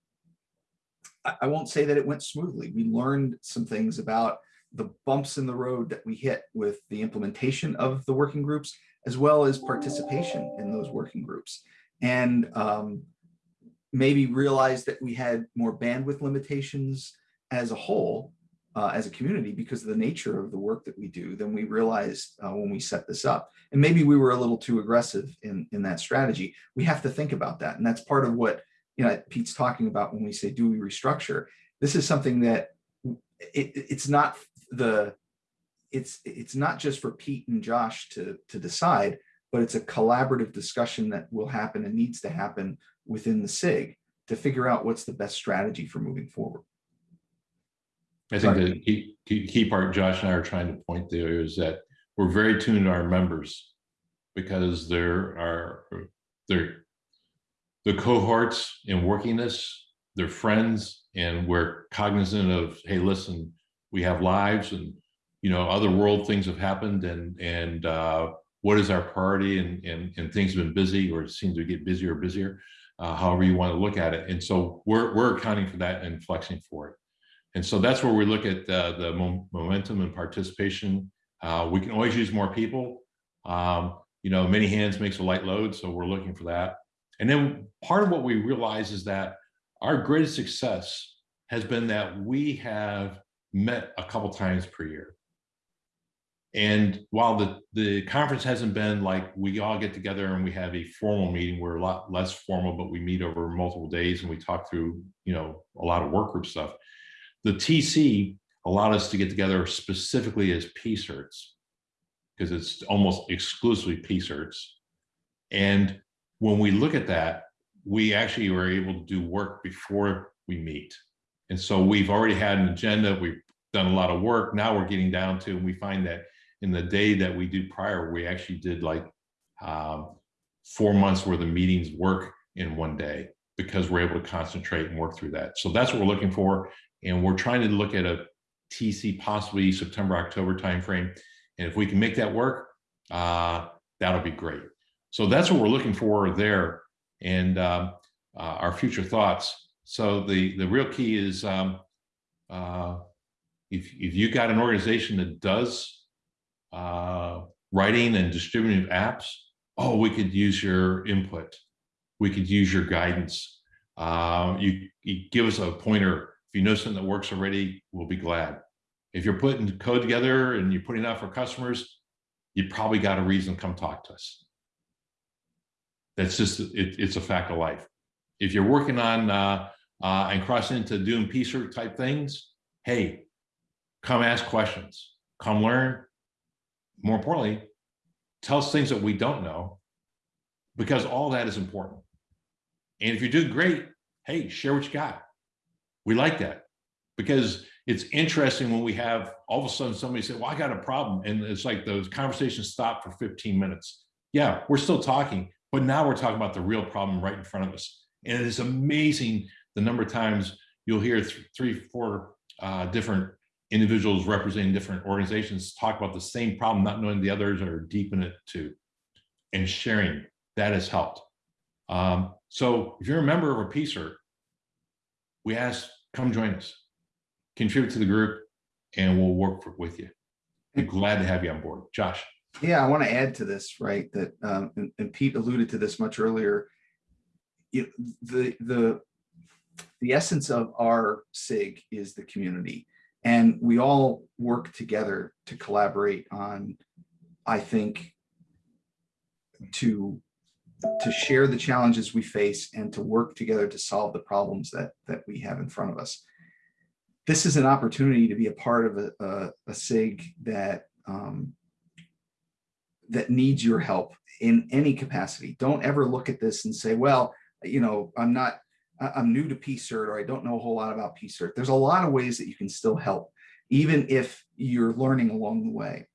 C: I, I won't say that it went smoothly. We learned some things about the bumps in the road that we hit with the implementation of the working groups, as well as participation in those working groups. And um, maybe realized that we had more bandwidth limitations as a whole, uh, as a community because of the nature of the work that we do than we realized uh, when we set this up. And maybe we were a little too aggressive in, in that strategy. We have to think about that. And that's part of what you know Pete's talking about when we say, do we restructure? This is something that it, it's not the it's it's not just for Pete and Josh to to decide, but it's a collaborative discussion that will happen and needs to happen within the SIG to figure out what's the best strategy for moving forward.
B: I think the key, key, key part Josh and I are trying to point there is that we're very tuned to our members because there are they're the cohorts in working this, they're friends, and we're cognizant of, hey, listen, we have lives and you know, other world things have happened and and uh, what is our priority and, and and things have been busy or seem to get busier or busier, uh, however you want to look at it. And so we're we're accounting for that and flexing for it. And so that's where we look at uh, the mo momentum and participation. Uh, we can always use more people. Um, you know, many hands makes a light load, so we're looking for that. And then part of what we realize is that our greatest success has been that we have met a couple times per year. And while the, the conference hasn't been like we all get together and we have a formal meeting, we're a lot less formal, but we meet over multiple days and we talk through, you know, a lot of work group stuff. The TC allowed us to get together specifically as PSIRTs because it's almost exclusively PSIRTs. And when we look at that, we actually were able to do work before we meet. And so we've already had an agenda, we've done a lot of work. Now we're getting down to, and we find that in the day that we do prior, we actually did like um, four months worth of meetings work in one day because we're able to concentrate and work through that. So that's what we're looking for. And we're trying to look at a TC possibly September, October timeframe. And if we can make that work, uh, that'll be great. So that's what we're looking for there and um, uh, our future thoughts. So the, the real key is um, uh, if, if you got an organization that does uh, writing and distributing apps, oh, we could use your input. We could use your guidance. Um, you, you give us a pointer. You know something that works already, we'll be glad. If you're putting code together and you're putting it out for customers, you probably got a reason to come talk to us. That's just, it, it's a fact of life. If you're working on uh, uh, and crossing into doing PSIRT type things, hey, come ask questions, come learn. More importantly, tell us things that we don't know because all that is important. And if you're doing great, hey, share what you got. We like that because it's interesting when we have all of a sudden somebody say, well, I got a problem. And it's like those conversations stop for 15 minutes. Yeah, we're still talking, but now we're talking about the real problem right in front of us. And it is amazing the number of times you'll hear th three, four uh, different individuals representing different organizations talk about the same problem, not knowing the others are deep in it too. And sharing, that has helped. Um, so if you're a member of a PSIRT, we ask, come join us, contribute to the group, and we'll work for, with you. Be glad to have you on board. Josh.
C: Yeah, I want to add to this, right? That um, and, and Pete alluded to this much earlier. You, the the the essence of our SIG is the community, and we all work together to collaborate on. I think to to share the challenges we face and to work together to solve the problems that that we have in front of us. This is an opportunity to be a part of a, a, a SIG that um, that needs your help in any capacity. Don't ever look at this and say, well, you know, I'm not, I'm new to PSIRT or I don't know a whole lot about PSIRT. There's a lot of ways that you can still help, even if you're learning along the way.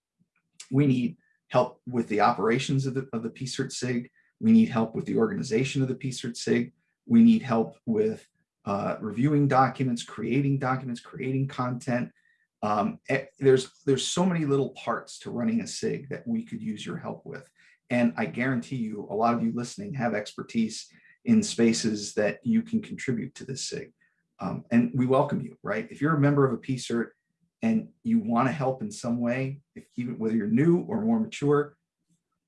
C: We need help with the operations of the, of the PSIRT SIG. We need help with the organization of the PSIRT SIG. We need help with uh, reviewing documents, creating documents, creating content, um, eh, there's there's so many little parts to running a SIG that we could use your help with. And I guarantee you, a lot of you listening have expertise in spaces that you can contribute to this SIG. Um, and we welcome you, right? If you're a member of a PSIRT and you want to help in some way, if even whether you're new or more mature,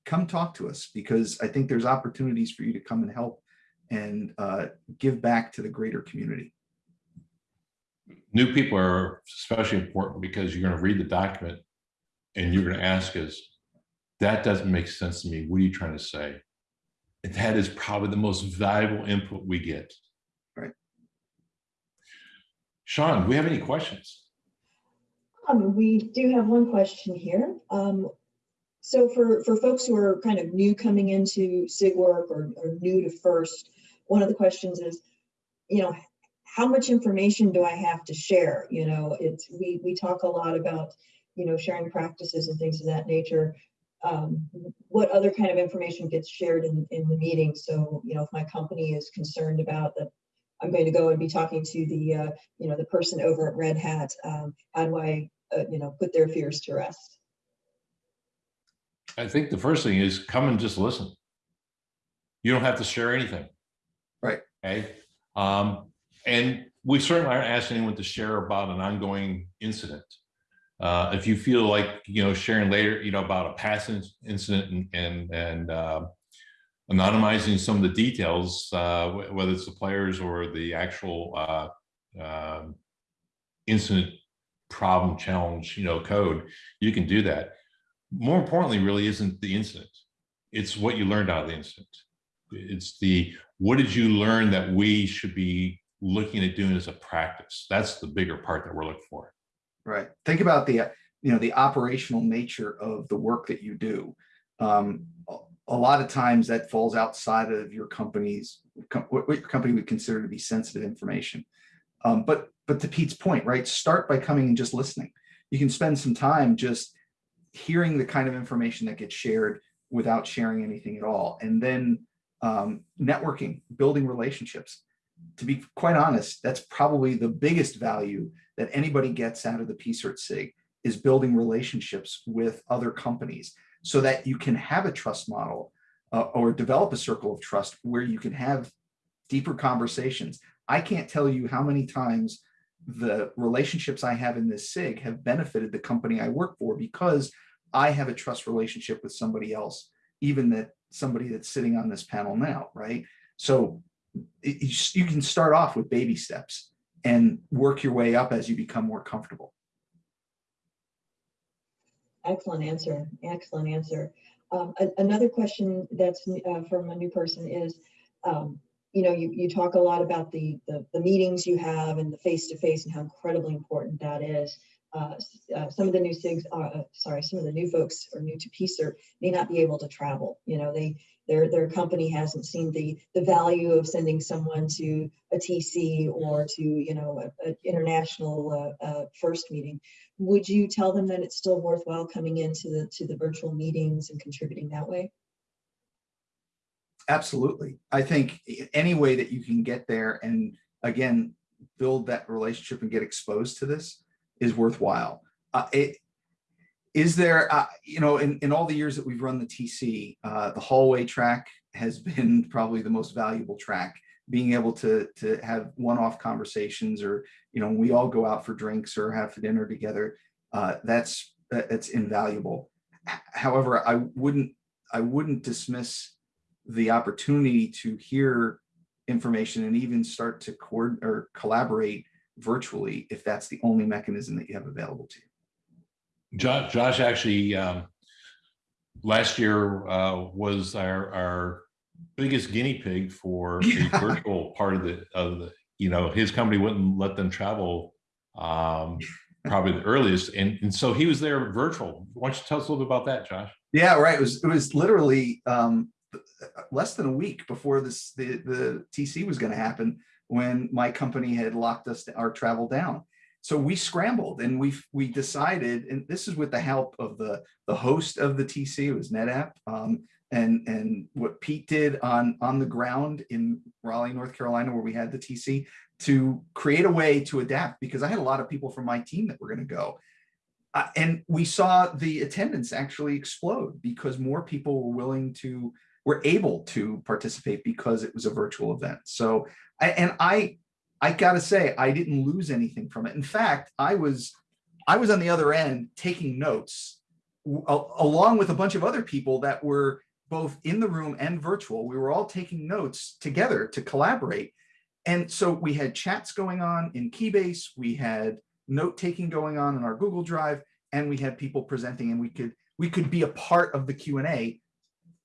C: come talk to us because I think there's opportunities for you to come and help and uh, give back to the greater community
B: new people are especially important because you're going to read the document and you're going to ask us, that doesn't make sense to me. What are you trying to say? And that is probably the most valuable input we get.
C: Right.
B: Sean, do we have any questions?
A: Um, we do have one question here. Um, so for, for folks who are kind of new coming into SIG work or, or new to FIRST, one of the questions is, you know, how much information do I have to share? You know, it's we we talk a lot about, you know, sharing practices and things of that nature. Um, what other kind of information gets shared in, in the meeting? So, you know, if my company is concerned about that, I'm going to go and be talking to the, uh, you know, the person over at Red Hat. Um, how do I, uh, you know, put their fears to rest?
B: I think the first thing is come and just listen. You don't have to share anything.
C: Right.
B: Okay. Um, and we certainly aren't asking anyone to share about an ongoing incident. Uh, if you feel like, you know, sharing later, you know, about a past incident and, and, and uh, anonymizing some of the details, uh, whether it's the players or the actual uh, um, incident problem challenge, you know, code, you can do that. More importantly, really isn't the incident. It's what you learned out of the incident. It's the, what did you learn that we should be looking at doing as a practice? That's the bigger part that we're looking for.
C: Right. Think about the, you know, the operational nature of the work that you do. Um, a- lot of times that falls outside of your company's, what your company would consider to be sensitive information. Um, but, but to Pete's point, right, start by coming and just listening. You can spend some time just hearing the kind of information that gets shared without sharing anything at all. And then um, networking, building relationships. To be quite honest, that's probably the biggest value that anybody gets out of the PSIRT SIG is building relationships with other companies so that you can have a trust model uh, or develop a circle of trust where you can have deeper conversations. I can't tell you how many times the relationships I have in this SIG have benefited the company I work for because I have a trust relationship with somebody else, even that somebody that's sitting on this panel now, right? So it- you can start off with baby steps and work your way up as you become more comfortable.
A: Excellent answer, excellent answer. Um, another question that's uh, from a new person is, um, you know, you, you talk a lot about the, the, the meetings you have and the face-to-face and how incredibly important that is. Uh, uh, some of the new SIGs, uh, uh, sorry, some of the new folks are new to PSIRT may not be able to travel. You know, they, their, their company hasn't seen the, the value of sending someone to a TC or to, you know, an international uh, uh, first meeting would you tell them that it's still worthwhile coming into the to the virtual meetings and contributing that way?
C: Absolutely. I think any way that you can get there and again, build that relationship and get exposed to this is worthwhile. Uh, it, is there, uh, you know, in, in all the years that we've run the TC, uh, the hallway track has been probably the most valuable track. Being able to, to have one-off conversations or, you know, we all go out for drinks or have dinner together. Uh, that's, that's invaluable. However, I wouldn't, I wouldn't dismiss the opportunity to hear information and even start to coordinate or collaborate virtually if that's the only mechanism that you have available to you.
B: Josh, Josh actually, um, last year, uh, was our, our biggest guinea pig for the virtual part of the, of the, you know, his company wouldn't let them travel, um, probably the earliest. And, and so he was there virtual. Why don't you tell us a little bit about that, Josh?
C: Yeah, right. It was, it was literally um, less than a week before this, the, the TC was going to happen when my company had locked us, our travel down. So we scrambled and we, we decided, and this is with the help of the, the host of the TC, it was NetApp. Um, and, and what Pete did on, on the ground in Raleigh, North Carolina, where we had the TC to create a way to adapt because I had a lot of people from my team that were going to go. Uh, and we saw the attendance actually explode because more people were willing to, were able to participate because it was a virtual event. So, and I, I gotta say, I didn't lose anything from it. In fact, I was, I was on the other end taking notes along with a bunch of other people that were both in the room and virtual. We were all taking notes together to collaborate. And so we had chats going on in Keybase, we had note taking going on in our Google Drive, and we had people presenting and we could we could be a part of the Q&A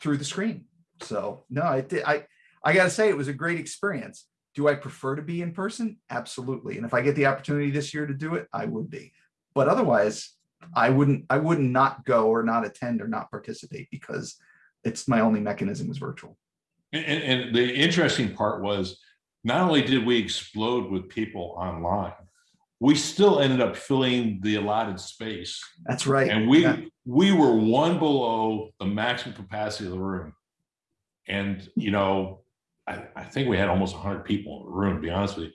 C: through the screen. So no, I did I I gotta say it was a great experience. Do I prefer to be in person? Absolutely. And if I get the opportunity this year to do it, I would be. But otherwise, I wouldn't I wouldn't not go or not attend or not participate because it's my only mechanism was virtual.
B: And, and, and the interesting part was, not only did we explode with people online, we still ended up filling the allotted space.
C: That's right.
B: And we,
C: Yeah.
B: we were one below the maximum capacity of the room. And, you know, I, I think we had almost hundred people in the room, to be honest with you.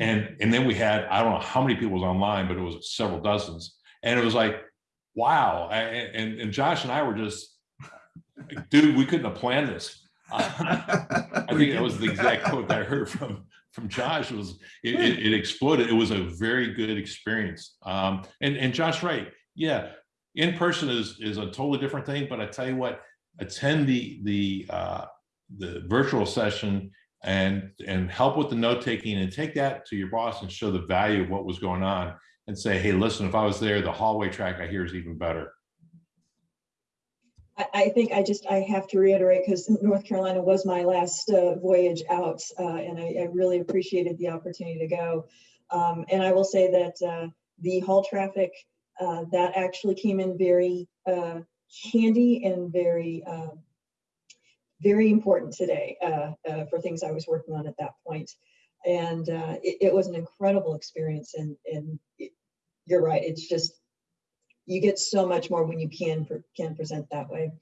B: And, and then we had, I don't know how many people was online, but it was several dozens. And it was like, wow. I- And, and Josh and I were just, dude, we couldn't have planned this. I think that was the exact quote that I heard from, from Josh was, it, it, it exploded. It was a very good experience. Um, and, and Josh, right, yeah, in person is, is a totally different thing, but I tell you what, attend the, the, uh, the virtual session and, and help with the note taking and take that to your boss and show the value of what was going on and say, hey, listen, if I was there, the hallway track I hear is even better.
A: I, think I just, I have to reiterate, because North Carolina was my last uh, voyage out, uh, and I, I really appreciated the opportunity to go. Um, And I will say that uh, the hall traffic, uh, that actually came in very uh, handy and very, uh, very important today uh, uh, for things I was working on at that point. And uh, it, it was an incredible experience, and, and it- you're right, it's just, you get so much more when you can can present that way.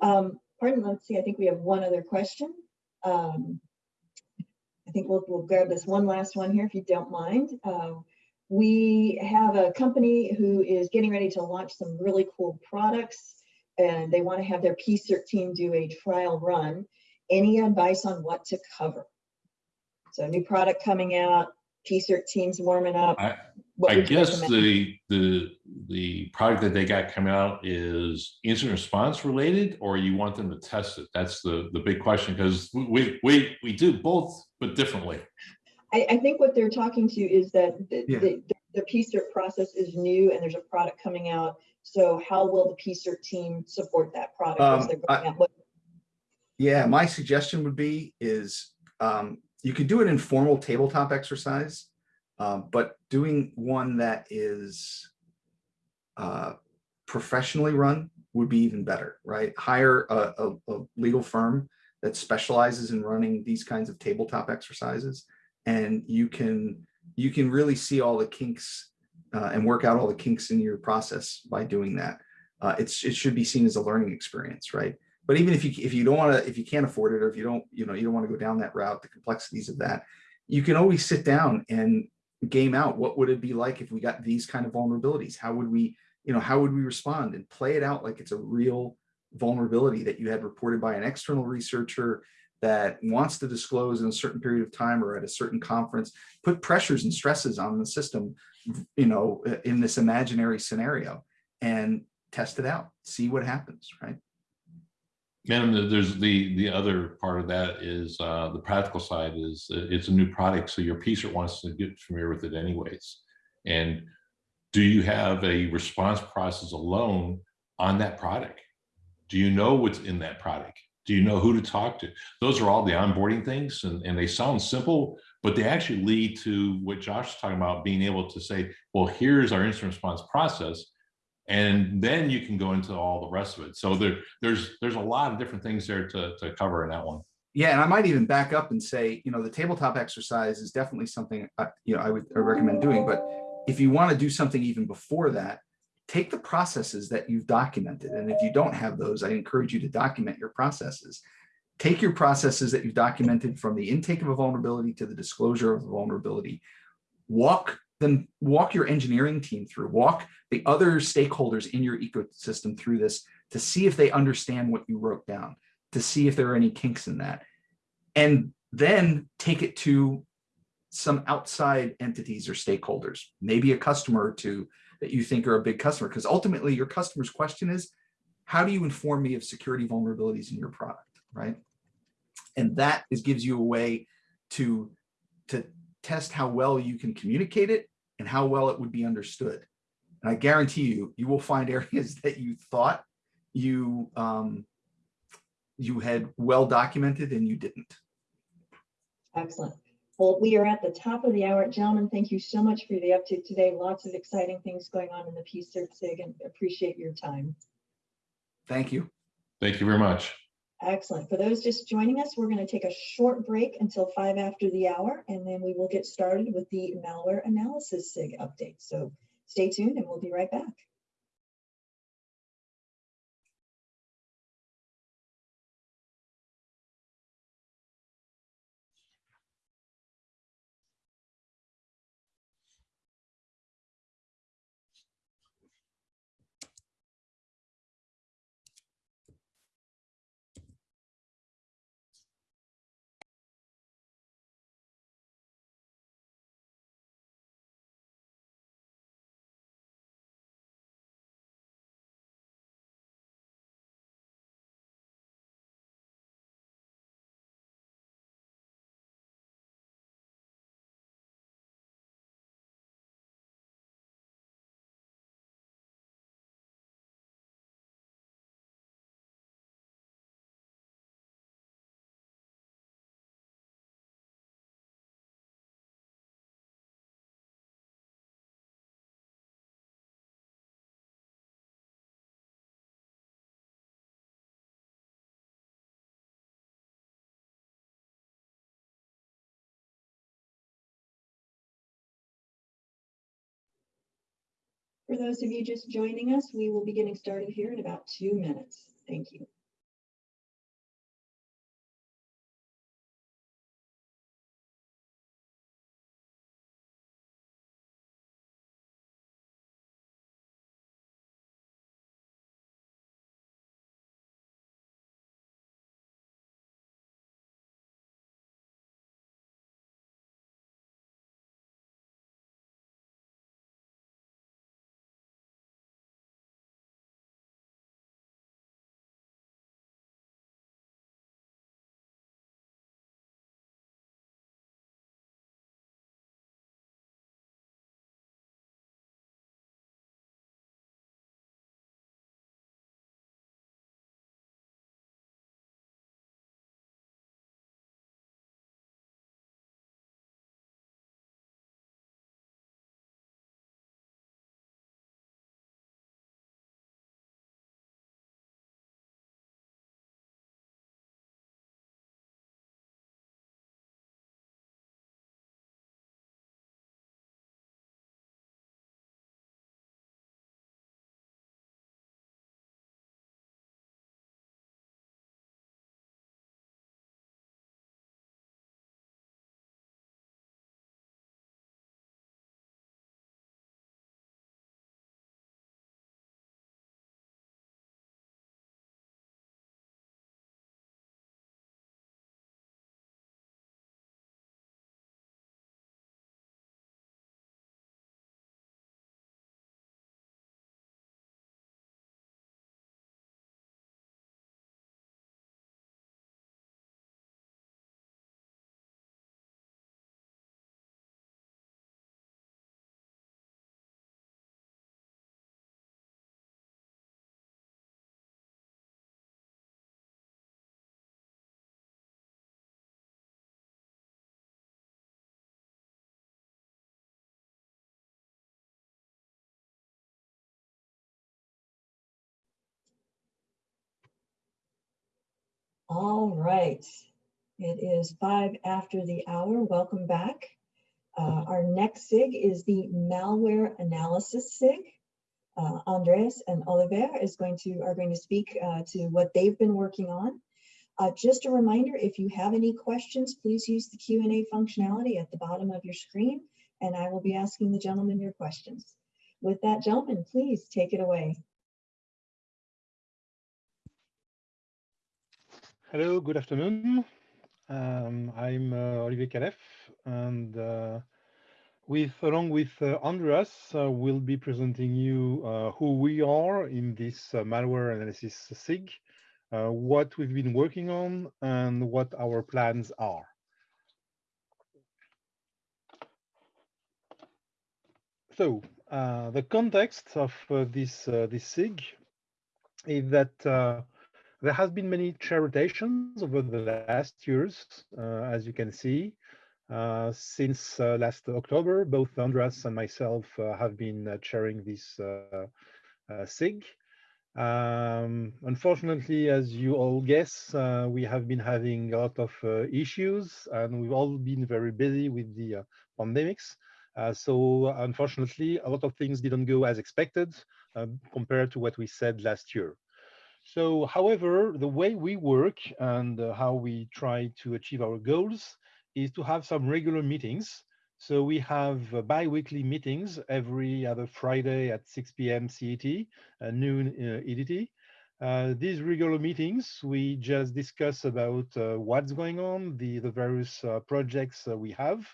A: Um, pardon, let's see. I think we have one other question. Um, I think we'll we'll grab this one last one here if you don't mind. Uh, we have a company who is getting ready to launch some really cool products, and they want to have their PSIRT team do a trial run. Any advice on what to cover? So, new product coming out. PSIRT team's warming up.
B: I- I guess the, the, the product that they got coming out is incident response related, or you want them to test it? That's the, the big question, because we, we, we do both, but differently.
A: I, I think what they're talking to is that the,
C: Yeah.
A: the, the PSIRT process is new and there's a product coming out. So how will the PSIRT team support that product as
C: Um, I-
A: going out? What-
C: Yeah, my suggestion would be is um, you could do an informal tabletop exercise, um, but doing one that is uh, professionally run would be even better, right? Hire a, a, a legal firm that specializes in running these kinds of tabletop exercises, and you can you can really see all the kinks uh, and work out all the kinks in your process by doing that. Uh, it's it should be seen as a learning experience, right? but even if you if you don't want to if you can't afford it or if you don't you know you don't want to go down that route the complexities of that you can always sit down and game out what would it be like if we got these kind of vulnerabilities how would we you know how would we respond and play it out like it's a real vulnerability that you had reported by an external researcher that wants to disclose in a certain period of time or at a certain conference put pressures and stresses on the system you know in this imaginary scenario and test it out see what happens right
B: And there's the, the other part of that is, uh, the practical side is, uh, it's a new product, so your PSIRT wants to get familiar with it anyways. And do you have a response process alone on that product? Do you know what's in that product? Do you know who to talk to? Those are all the onboarding things and, and they sound simple, but they actually lead to what Josh is talking about, being able to say, well, here's our incident response process. And then you can go into all the rest of it. So there, there's, there's a lot of different things there to, to cover in that one.
C: Yeah, and I might even back up and say, you know, the tabletop exercise is definitely something, uh, you know, I would I recommend doing. But if you want to do something even before that, take the processes that you've documented. And if you don't have those, I encourage you to document your processes. Take your processes that you've documented from the intake of a vulnerability to the disclosure of the vulnerability. Walk them, walk your engineering team through, walk the other stakeholders in your ecosystem through this to see if they understand what you wrote down to see if there are any kinks in that. And then take it to some outside entities or stakeholders, maybe a customer or two that you think are a big customer, because ultimately your customer's question is, how do you inform me of security vulnerabilities in your product, right? And that is gives you a way to, to test how well you can communicate it and how well it would be understood. And I guarantee you, you will find areas that you thought you um, you had well documented and you didn't.
A: Excellent. Well, we are at the top of the hour. Gentlemen, thank you so much for the update today. Lots of exciting things going on in the PSIRT SIG and appreciate your time.
C: Thank you.
B: Thank you very much.
A: Excellent. For those just joining us, we're going to take a short break until five after the hour, and then we will get started with the malware analysis SIG update. So stay tuned and we'll be right back. For those of you just joining us, we will be getting started here in about two minutes. Thank you. All right. It is five after the hour. Welcome back. Uh, our next SIG is the malware analysis SIG. Uh, Andreas and Oliver is going to are going to speak uh, to what they've been working on. Uh, just a reminder, if you have any questions, please use the Q&A functionality at the bottom of your screen, and I will be asking the gentleman your questions. With that, gentlemen, please take it away.
D: Hello, good afternoon. Um, I'm uh, Olivier Caleff, and uh, with along with uh, Andreas, uh, we'll be presenting you uh, who we are in this uh, malware analysis SIG, what we've been working on, and what our plans are. So the context of this this SIG is that there has been many chair rotations over the last years, uh, as you can see. Uh, since uh, last October, both Andreas and myself uh, have been uh, chairing this uh, SIG. Um, unfortunately, as you all guess, we have been having a lot of issues and we've all been very busy with the pandemics. so unfortunately, a lot of things didn't go as expected compared to what we said last year. So, however, the way we work and uh, how we try to achieve our goals is to have some regular meetings. So we have uh, bi-weekly meetings every other Friday at 6 p.m. CET, uh, noon uh, EDT. Uh, these regular meetings, we just discuss about uh, what's going on, the, the various projects we have.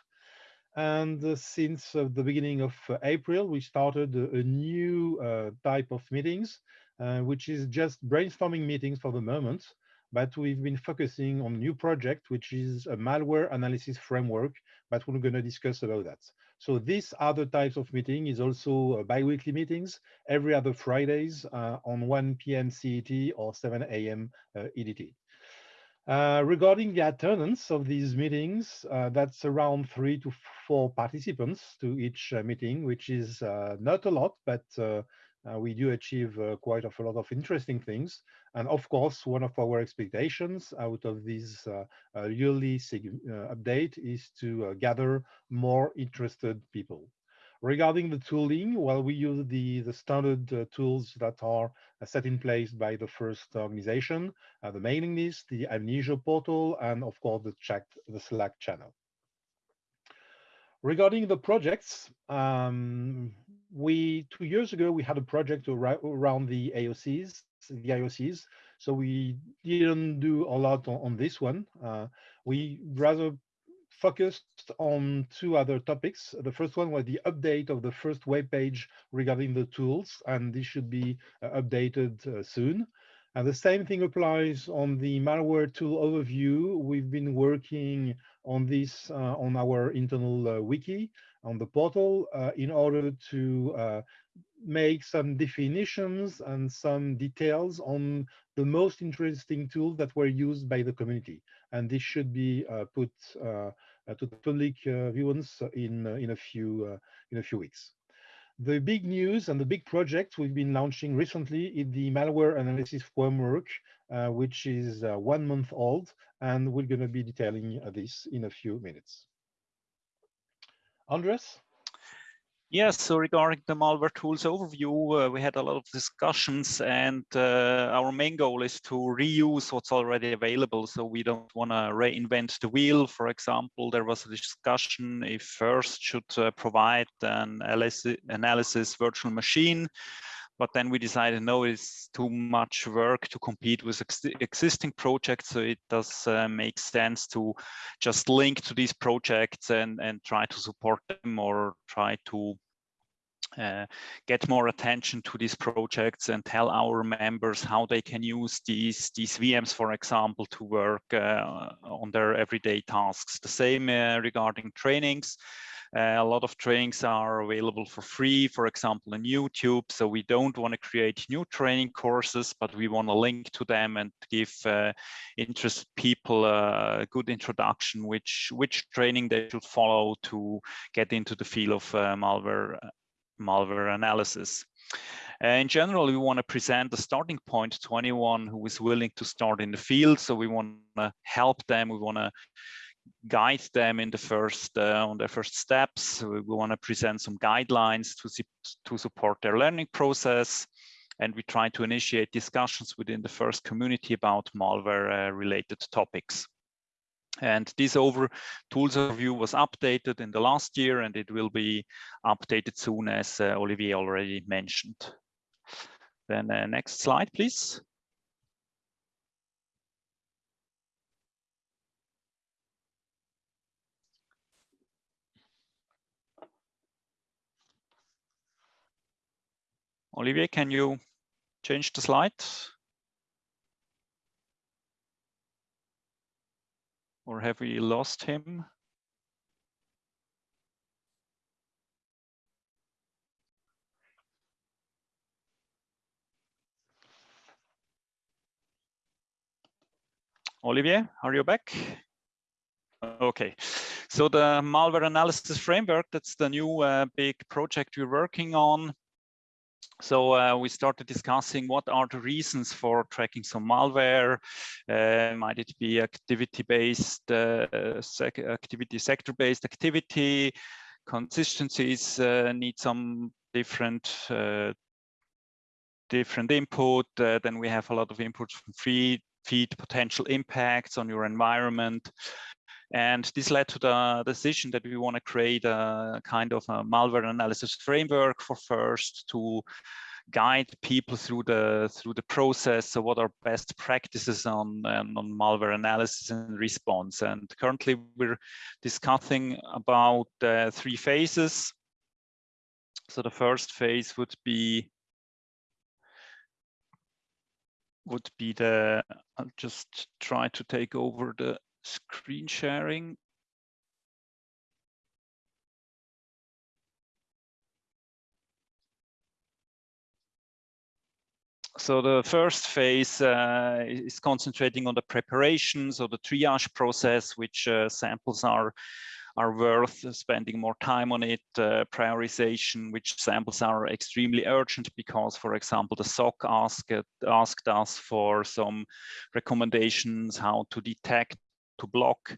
D: And since the beginning of April, we started a, a new type of meetings which is just brainstorming meetings for the moment, but we've been focusing on new project, which is a malware analysis framework, but we're going to discuss about that. So these other types of meeting is also biweekly meetings every other Fridays uh, on 1 p.m. CET or 7 a.m. Uh, EDT. Uh, regarding the attendance of these meetings, uh, that's around three to four participants to each uh, meeting, which is not a lot, but uh, we do achieve uh, quite a lot of interesting things. And of course, one of our expectations out of this uh, yearly update is to gather more interested people. Regarding the tooling, well, we use the, the standard uh, tools that are uh, set in place by the first organization, uh, the mailing list, the amnesia portal, and of course the chat, the Slack channel. Regarding the projects, um, we two years ago we had a project around the AOCs, the IOCs. So we didn't do a lot on, on this one. Uh, we rather focused on two other topics. The first one was the update of the first web page regarding the tools, and this should be uh, updated uh, soon. And the same thing applies on the malware tool overview. We've been working on this uh, on our internal uh, wiki on the portal uh, in order to uh, make some definitions and some details on the most interesting tools that were used by the community. And this should be uh, put uh, to the public viewance in in a few in a few weeks. The big news and the big project we've been launching recently is the malware analysis framework, uh, which is uh, one month old, and we're going to be detailing uh, this in a few minutes. Andres?
E: Yes, so regarding the malware tools overview, uh, we had a lot of discussions and uh, our main goal is to reuse what's already available. So we don't want to reinvent the wheel. For example, there was a discussion if FIRST should uh, provide an analysis virtual machine but then we decided no it's too much work to compete with ex existing projects so it does uh, make sense to just link to these projects and and try to support them or try to uh, get more attention to these projects and tell our members how they can use these these VMs, for example, to work uh, on their everyday tasks. The same uh, regarding trainings. Uh, a lot of trainings are available for free, for example, on YouTube. So we don't want to create new training courses, but we want to link to them and give uh, interested people a good introduction, which, which training they should follow to get into the field of uh, malware, malware analysis. Uh, in general, we want to present the starting point to anyone who is willing to start in the field. So we want to help them. We want to guide them in the first uh, on their first steps. We, we want to present some guidelines to to support their learning process, and we try to initiate discussions within the first community about malware uh, related topics. And this over tools overview was updated in the last year, and it will be updated soon, as uh, Olivier already mentioned. Then uh, next slide, please. Olivier, can you change the slide? Or have we lost him? Olivier, are you back? Okay, so the malware analysis framework, that's the new uh, big project we're working on. So uh, we started discussing what are the reasons for tracking some malware. Uh, might it be activity-based, uh, sec activity sector-based activity? Consistencies uh, need some different uh, different input. Uh, then we have a lot of input from feed, feed potential impacts on your environment. And this led to the decision that we want to create a kind of a malware analysis framework for FIRST to guide people through the through the process. So what are best practices on, on malware analysis and response? And currently we're discussing about uh, three phases. So the first phase would be would be the, I'll just try to take over the screen sharing. So the first phase uh, is concentrating on the preparations or the triage process, which uh, samples are are worth spending more time on it, uh, prioritization, which samples are extremely urgent because, for example, the SOC asked, asked us for some recommendations how to detect to block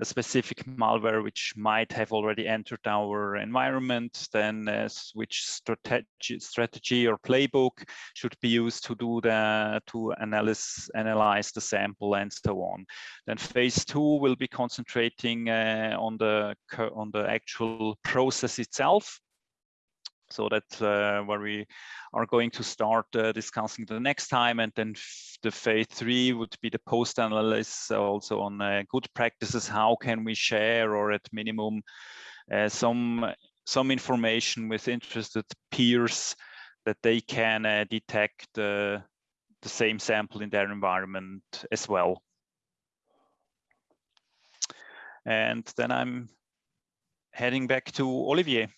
E: a specific malware which might have already entered our environment, then uh, which strategy, strategy or playbook should be used to do the to analyze analyze the sample and so on. Then phase two will be concentrating uh, on the on the actual process itself so that's uh, where we are going to start uh, discussing the next time. And then the phase three would be the post analysis also on uh, good practices. How can we share or at minimum uh, some some information with interested peers that they can uh, detect the same sample in their environment as well. And then I'm heading back to Olivier.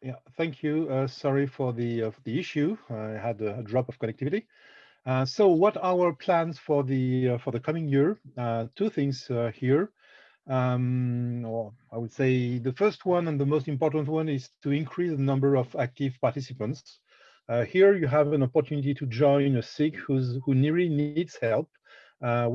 D: Yeah, thank you. Uh, sorry for the uh, the issue. I had a, drop of connectivity. Uh, so, what are our plans for the uh, for the coming year? Uh, two things uh, here. Um, or I would say the first one and the most important one is to increase the number of active participants. here, you have an opportunity to join a SIG who's who really needs help.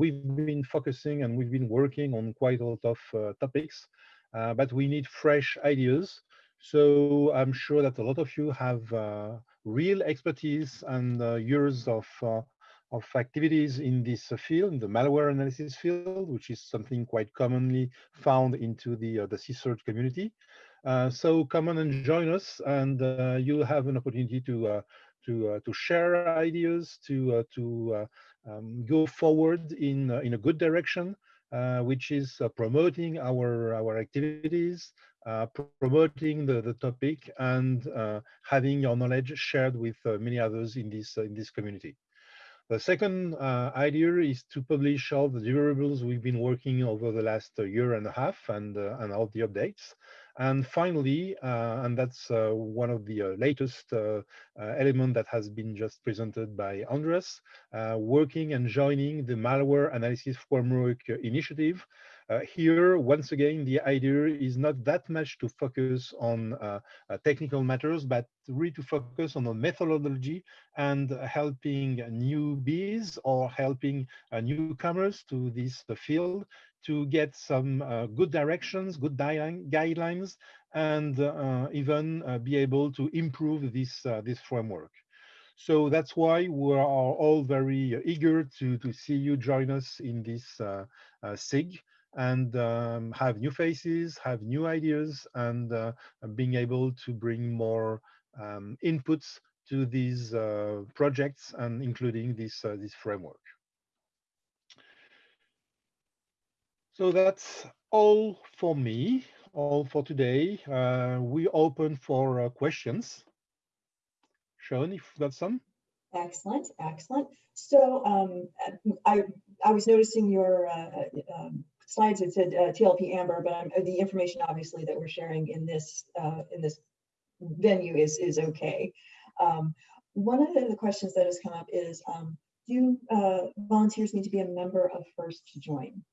D: we've been focusing and we've been working on quite a lot of topics, but we need fresh ideas. So I'm sure that a lot of you have uh, real expertise and uh, years of, uh, of activities in this field, in the malware analysis field, which is something quite commonly found into the, uh, the CSIRT community. Uh, so come on and join us and uh, you'll have an opportunity to, to, to share ideas, to, to um, go forward in, in a good direction. Uh, which is uh, promoting our our activities, uh, promoting the, the topic and uh, having your knowledge shared with uh, many others in this, in this community. The second idea is to publish all the deliverables we've been working over the last year and a half and, and all the updates. And finally, uh, and that's uh, one of the uh, latest element that has been just presented by Andres, working and joining the malware analysis framework initiative, uh, here, once again, the idea is not that much to focus on uh, uh, technical matters, but really to focus on the methodology and helping newbies or helping newcomers to this field to get some uh, good directions, good guidelines, and uh, even uh, be able to improve this this framework. So that's why we are all very eager to to see you join us in this SIG and um, have new faces, have new ideas, and uh, being able to bring more um, inputs to these uh, projects and including this, uh, this framework. So that's all for me, all for today. Uh, we open for uh, questions. Sean, if you've got some.
A: Excellent, excellent. So um, I, I was noticing your uh, um, slides it said uh, TLP Amber, but I'm, the information obviously that we're sharing in this uh, in this venue is is okay. Um, one of the questions that has come up is, um, do uh, volunteers need to be a member of FIRST to join?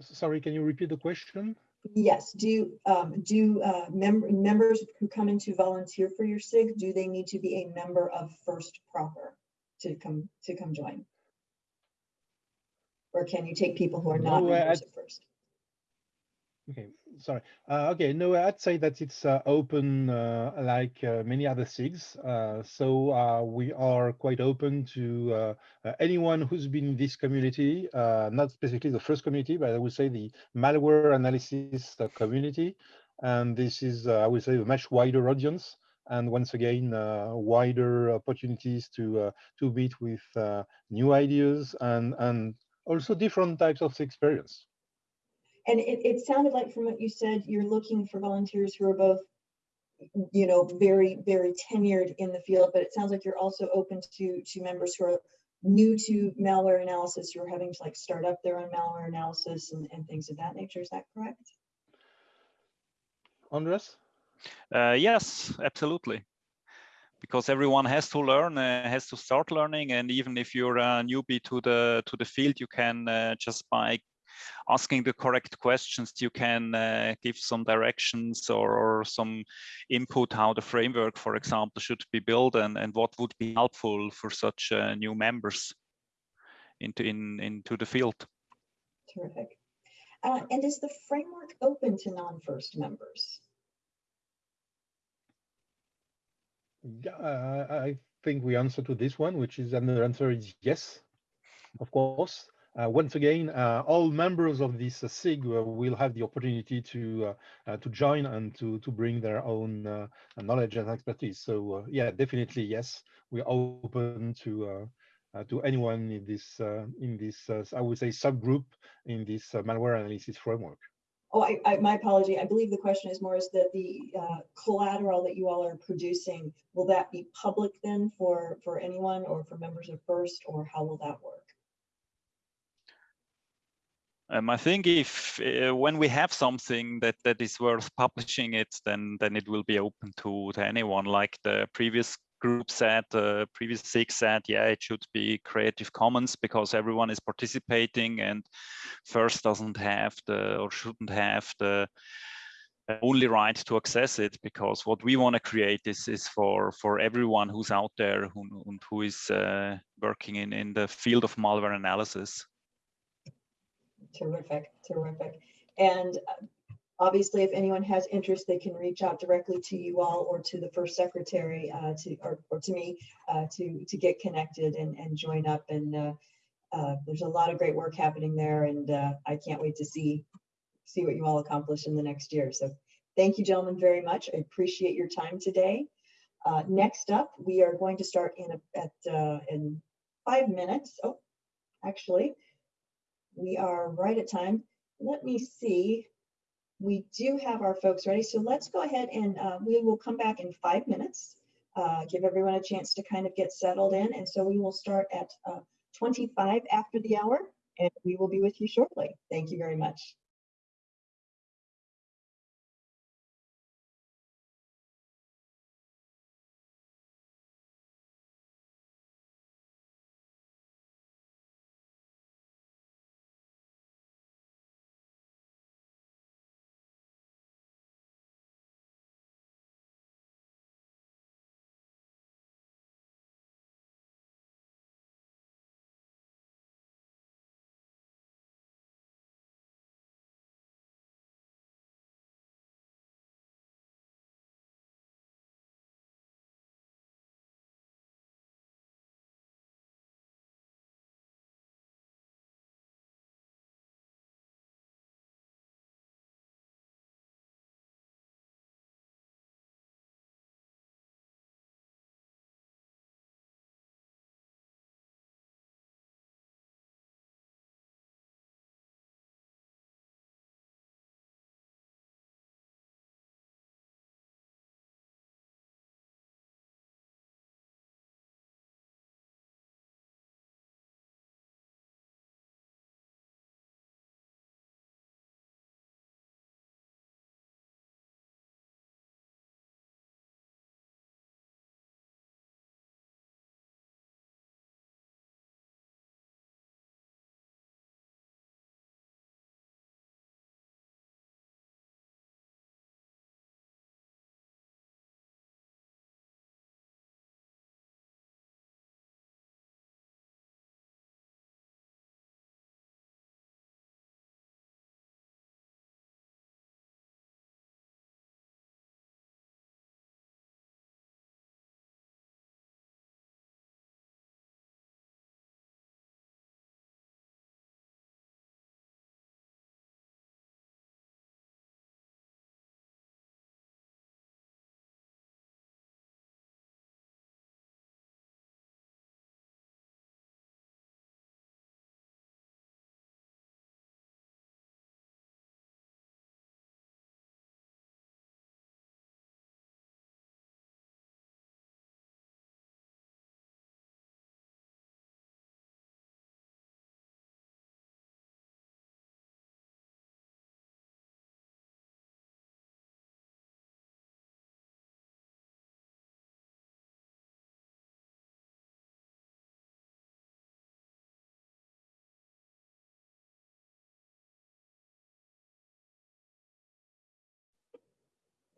D: Sorry, can you repeat the question?
A: Yes. Do um, do uh, mem members who come in to volunteer for your SIG, do they need to be a member of First Proper to come to come join? Or can you take people who are not no, members of First?
D: Okay, sorry. Uh, okay, no, I'd say that it's uh, open uh, like uh, many other SIGs. Uh, so uh, we are quite open to anyone who's been in this community, not specifically the first community, but I would say the malware analysis community. And this is, I would say, a much wider audience. And once again, wider opportunities to to meet with new ideas and and also different types of experience.
A: And it, it sounded like from what you said, you're looking for volunteers who are both, you know, very, very tenured in the field, but it sounds like you're also open to, to members who are new to malware analysis, who are having to like start up their own malware analysis and, and things of that nature. Is that correct?
D: Andres?
E: Uh, yes, absolutely because everyone has to learn uh, has to start learning and even if you're a newbie to the to the field you can uh, just by asking the correct questions, you can uh, give some directions or, or, some input how the framework, for example, should be built and, and what would be helpful for such uh, new members into in into the field.
A: Terrific. Uh, and is the framework open to non-first members?
D: Yeah, uh, I think we answer to this one, which is, and the answer is yes, of course. Uh, once again, uh, all members of this uh, SIG uh, will have the opportunity to uh, to join and to to bring their own knowledge and expertise. So yeah, definitely yes, we're open to to anyone in this in this I would say subgroup in this malware analysis framework.
A: Oh, I, I, my apology. I believe the question is more is that the uh, collateral that you all are producing, will that be public then for, for anyone or for members of FIRST or how will that work?
E: Um, I think if uh, when we have something that that is worth publishing it, then then it will be open to to anyone. Like the previous group said, uh, previous six said, yeah, it should be Creative Commons because everyone is participating and FIRST doesn't have the or shouldn't have the only right to access it because what we want to create is is for for everyone who's out there who and who is uh, working in in the field of malware analysis.
A: Terrific, terrific. And uh, obviously, if anyone has interest, they can reach out directly to you all or to the first secretary uh, to or, or to me uh, to to get connected and, and join up. And uh, uh there's a lot of great work happening there, and uh, I can't wait to see see what you all accomplish in the next year. So thank you, gentlemen, very much. I appreciate your time today. Next up, we are going to start in a, at in five minutes. Oh, actually, we are right at time. Let me see we do have our folks ready. So let's go ahead and uh, we will come back in five minutes, uh, give everyone a chance to kind of get settled in. And so we will start at uh, 25 after the hour and we will be with you shortly. Thank you very much.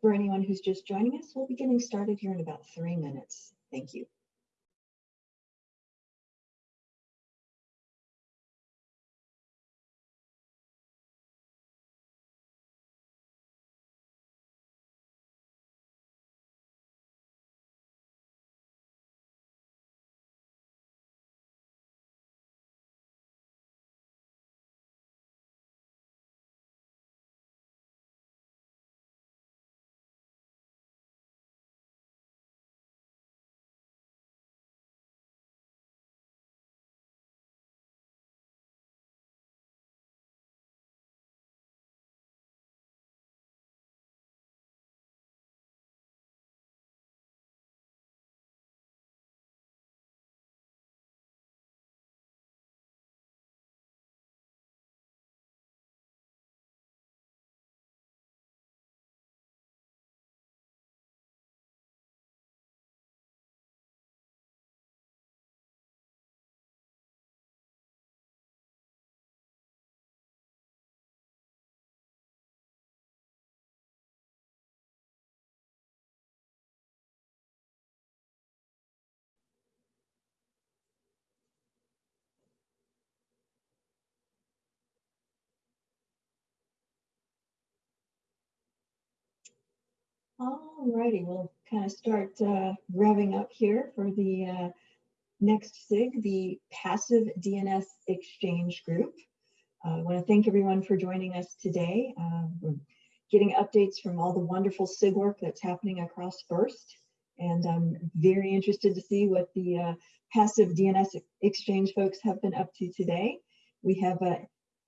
A: For anyone who's just joining us, we'll be getting started here in about three minutes. Thank you. All righty, we'll kind of start uh, revving up here for the uh, next SIG, the Passive DNS Exchange Group. Uh, I want to thank everyone for joining us today. Uh, we're getting updates from all the wonderful SIG work that's happening across FIRST. And I'm very interested to see what the uh, Passive DNS Exchange folks have been up to today. We have uh,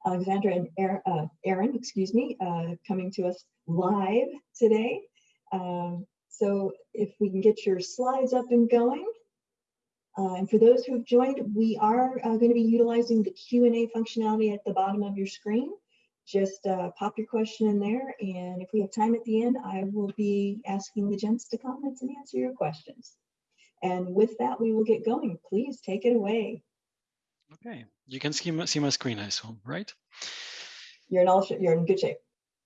A: Alexandra and Aaron, excuse me, coming to us live today. Um, so if we can get your slides up and going. Uh, and for those who have joined, we are uh, going to be utilizing the Q&A functionality at the bottom of your screen. Just uh, pop your question in there. And if we have time at the end, I will be asking the gents to comment and answer your questions. And with that, we will get going. Please take it away.
F: Okay, you can see my, see my screen, I assume, right?
A: You're in all you're in good shape.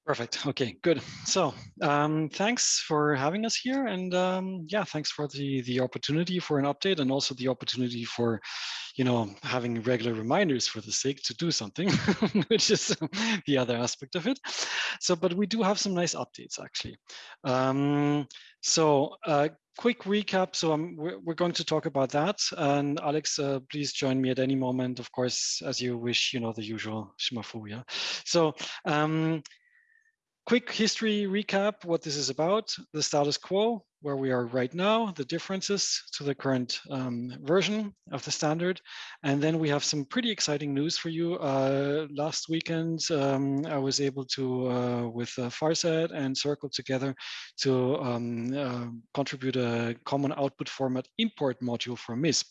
F: Perfect. Okay, good. So um, thanks for having us here. And um, yeah, thanks for the, the opportunity for an update and also the opportunity for, you know, having regular reminders for the SIG to do something, which is the other aspect of it. So, but we do have some nice updates actually. Um, so uh, quick recap. So um, we're, we're, going to talk about that. And Alex, uh, please join me at any moment, of course, as you wish, you know, the usual schmafu, yeah. So um, quick history recap, what this is about, the status quo, where we are right now, the differences to the current um, version of the standard. And then we have some pretty exciting news for you. Uh, last weekend, um, I was able to, uh, with uh, Farsight and CIRCL together, to um, uh, contribute a common output format import module for MISP.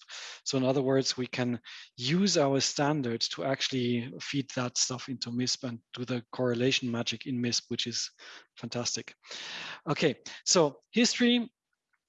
F: So in other words, we can use our standard to actually feed that stuff into MISP and do the correlation magic in MISP, which is fantastic. Okay, so history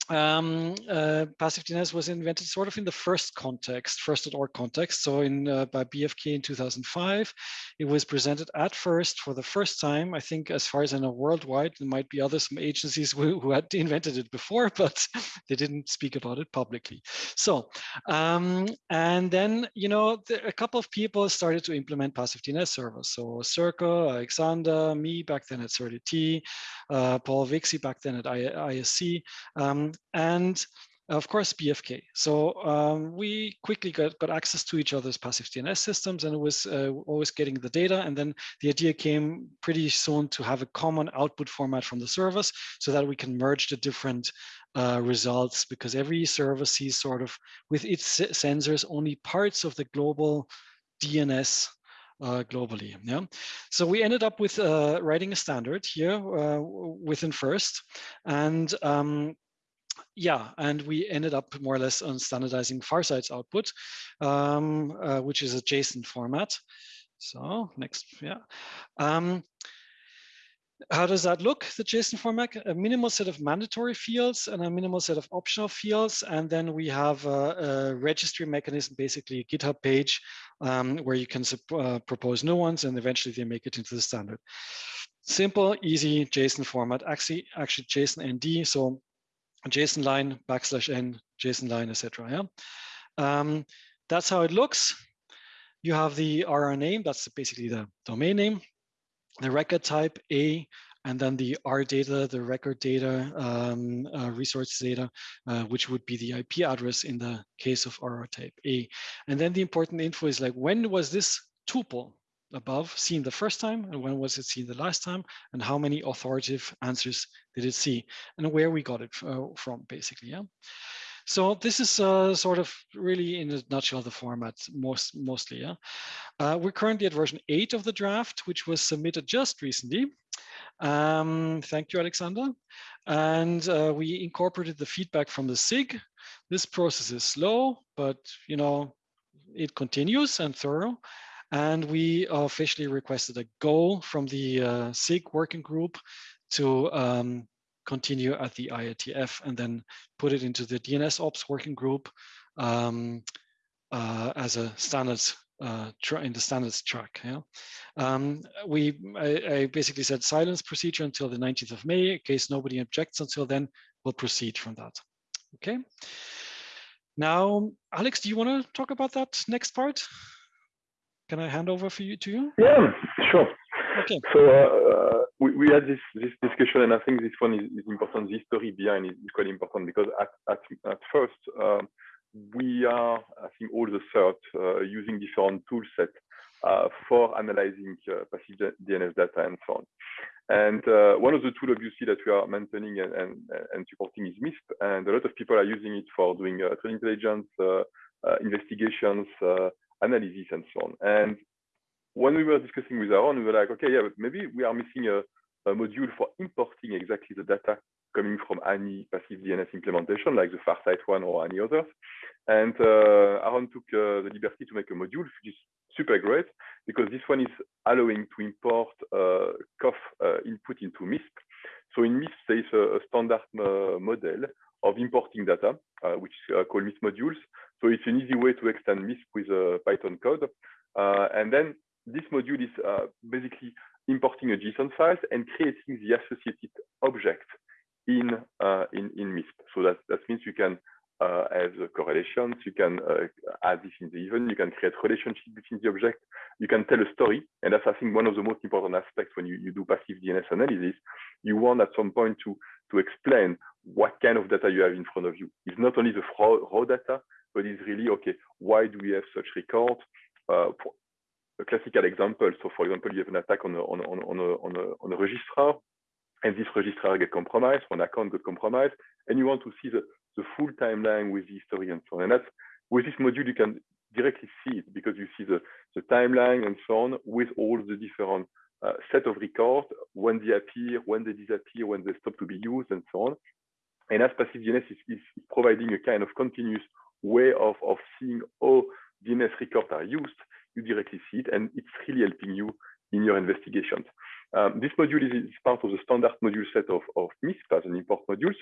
F: um, uh, passive DNS was invented sort of in the first context, first at first.org context. So in uh, by BFK in 2005, it was presented at first for the first time. I think, as far as I know, worldwide. There might be other some agencies who, who had invented it before, but they didn't speak about it publicly. So, um, and then you know, the, a couple of people started to implement passive DNS servers. So CIRCL, Alexander, me back then at CERT.at, uh, Paul Vixie back then at ISC. Um, and of course BFK. So um, we quickly got, got access to each other's passive DNS systems and it was uh, always getting the data. And then the idea came pretty soon to have a common output format from the service so that we can merge the different uh, results because every service sees sort of with its sensors only parts of the global DNS uh, globally. Yeah. So we ended up with uh, writing a standard here uh, within first and um, yeah, and we ended up more or less on standardizing Farsight's output, um, uh, which is a JSON format. So next, yeah. Um, how does that look, the JSON format? A minimal set of mandatory fields and a minimal set of optional fields. And then we have a, a registry mechanism, basically a GitHub page um, where you can uh, propose new ones and eventually they make it into the standard. simple, easy JSON format, actually, actually JSON ND. So JSON line backslash n, JSON line, etc. Yeah, um, that's how it looks. You have the RR name, that's basically the domain name, the record type A, and then the R data, the record data, um, uh, resource data, uh, which would be the IP address in the case of RR type A. And then the important info is like, when was this tuple above seen the first time and when was it seen the last time and how many authoritative answers did it see and where we got it uh, from basically yeah. So this is uh, sort of really in a nutshell the format most mostly yeah. Uh, we're currently at version 8 of the draft which was submitted just recently. Um, thank you alexander. And uh, we incorporated the feedback from the sig. This process is slow but you know it continues and thorough and we officially requested a goal from the uh, SIG working group to um, continue at the IETF and then put it into the DNS ops working group um, uh, as a standards uh, in the standards track. Yeah, um, we I, I, basically said silence procedure until the 19th of May. In case nobody objects until then, we'll proceed from that. Okay. Now, Alex, do you want to talk about that next part? Can I hand over for you to you?
G: Yeah, sure.
F: Okay.
G: So uh, we, we had this this discussion, and I think this one is, is important. The story behind it is quite important because at at, at first um, we are, I think, all the third uh, using different tool sets uh, for analyzing uh, passive DNS data and so on. And uh, one of the tools, obviously, that we are maintaining and, and, and, supporting is MISP. And a lot of people are using it for doing uh, threat intelligence, investigations, analysis and so on. And when we were discussing with Aaron, we were like, okay, yeah, but maybe we are missing a, a module for importing exactly the data coming from any passive DNS implementation, like the Farsight one or any others. And uh, Aaron took uh, the liberty to make a module, which is super great, because this one is allowing to import uh, COF uh, input into MISP. So in MISP, there is a, a standard uh, model of importing data, uh, which is uh, called MISP modules. So it's an easy way to extend MISP with Python code. Uh, and then this module is basically importing a JSON file and creating the associated object in in in MISP. So that that means you can uh, have correlations, you can uh, add this in the event, you can create relationship between the object, you can tell a story. And that's, I think, one of the most important aspects when you, you do passive DNS analysis. You want at some point to, to explain what kind of data you have in front of you. It's not only the raw, data, but it's really, okay, why do we have such records? Uh, a classical example, so for example, you have an attack on a, on, on, on, a, on, a, on a registrar, and this registrar get compromised, one account got compromised, and you want to see the, the full timeline with the history and so on. And that's with this module, you can directly see it because you see the, the timeline and so on with all the different uh, set of records, when they appear, when they disappear, when they stop to be used and so on. And as passive DNS is, is providing a kind of continuous way of, of seeing how DNS records are used, you directly see it, and it's really helping you in your investigations. Um, this module is, is, part of the standard module set of, of MISP as an import modules.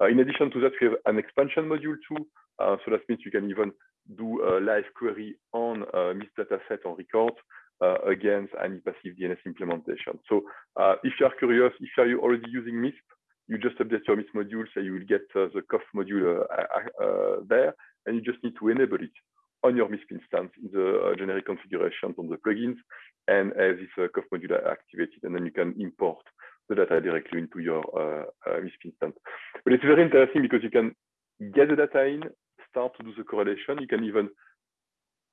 G: Uh, in addition to that, we have an expansion module too. Uh, so that means you can even do a live query on uh, MISP dataset on record uh, against any passive DNS implementation. So uh, if you are curious, if you are already using MISP, you just update your MISP module, so you will get uh, the COF module there, and you just need to enable it on your MISP instance in the uh, generic configurations on the plugins and have this uh, COF module activated, and then you can import the data directly into your uh, uh, MISP instance. But it's very interesting because you can get the data in, start to do the correlation. You can even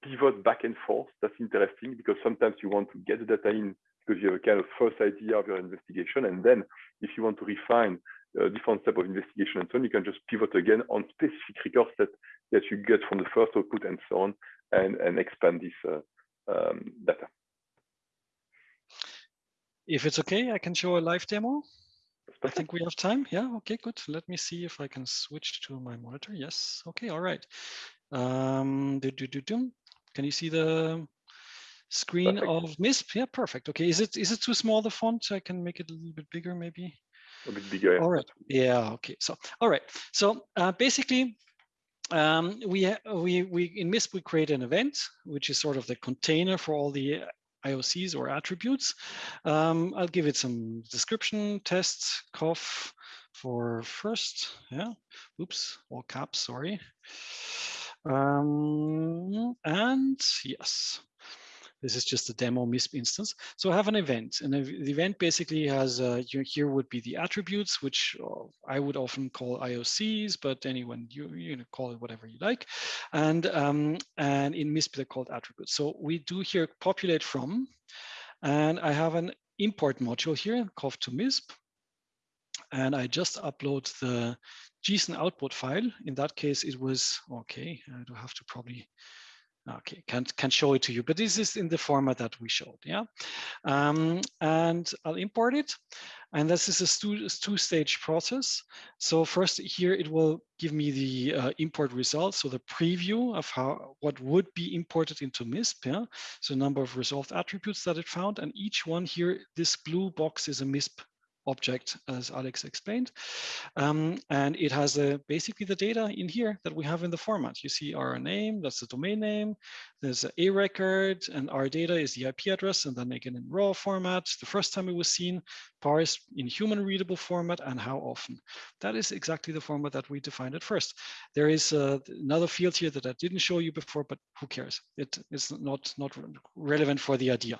G: pivot back and forth. That's interesting because sometimes you want to get the data in because you have a kind of first idea of your investigation. And then if you want to refine a different type of investigation and so on, you can just pivot again on specific records that, that you get from the first output and so on, and, and expand this uh, um, data.
F: If it's okay, I can show a live demo. I think we have time. Yeah, okay, good. Let me see if I can switch to my monitor. Yes, okay, all right. Um, do, do, do, do. Can you see the screen perfect. of MISP? Yeah, perfect. Okay, is it is it too small, the font? I can make it a little bit bigger, maybe
G: a bit bigger.
F: All right. Yeah. Okay. So, all right. So uh, basically, um, we we we in MISP we create an event, which is sort of the container for all the IOCs or attributes. Um, I'll give it some description tests, cough for first. Yeah, oops, all caps, sorry. Um, and yes, this is just a demo MISP instance. So I have an event, and the event basically has uh, here would be the attributes, which uh, I would often call IOCs, but anyone you you know call it whatever you like, and um, and in MISP they're called attributes. So we do here populate from, and I have an import module here, COF to MISP, and I just upload the JSON output file. In that case, it was okay. I do have to probably Okay, can't can show it to you, but this is in the format that we showed, yeah. Um, and I'll import it, and this is a two-stage process. So first here it will give me the uh, import results, so the preview of how what would be imported into MISP, yeah. So number of resolved attributes that it found, and each one here, this blue box is a MISP object, as Alex explained. Um, and it has uh, basically the data in here that we have in the format. You see our name, that's the domain name. There's a record, and our data is the IP address, and then again in raw format, the first time it was seen, parsed in human readable format, and how often. That is exactly the format that we defined at first. There is uh, another field here that I didn't show you before, but who cares? It is not, not relevant for the idea.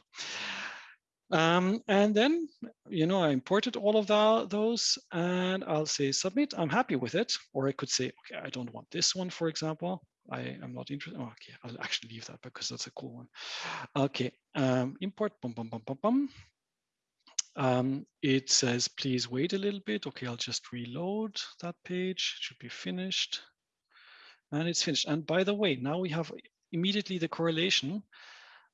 F: Um, and then, you know, I imported all of the, those and I'll say submit. I'm happy with it. Or I could say, okay, I don't want this one, for example. I am not interested. Oh, okay, I'll actually leave that because that's a cool one. Okay, um, import, bum, bum, bum, bum, bum. Um, it says, please wait a little bit. Okay, I'll just reload that page. It should be finished. And it's finished. And by the way, now we have immediately the correlation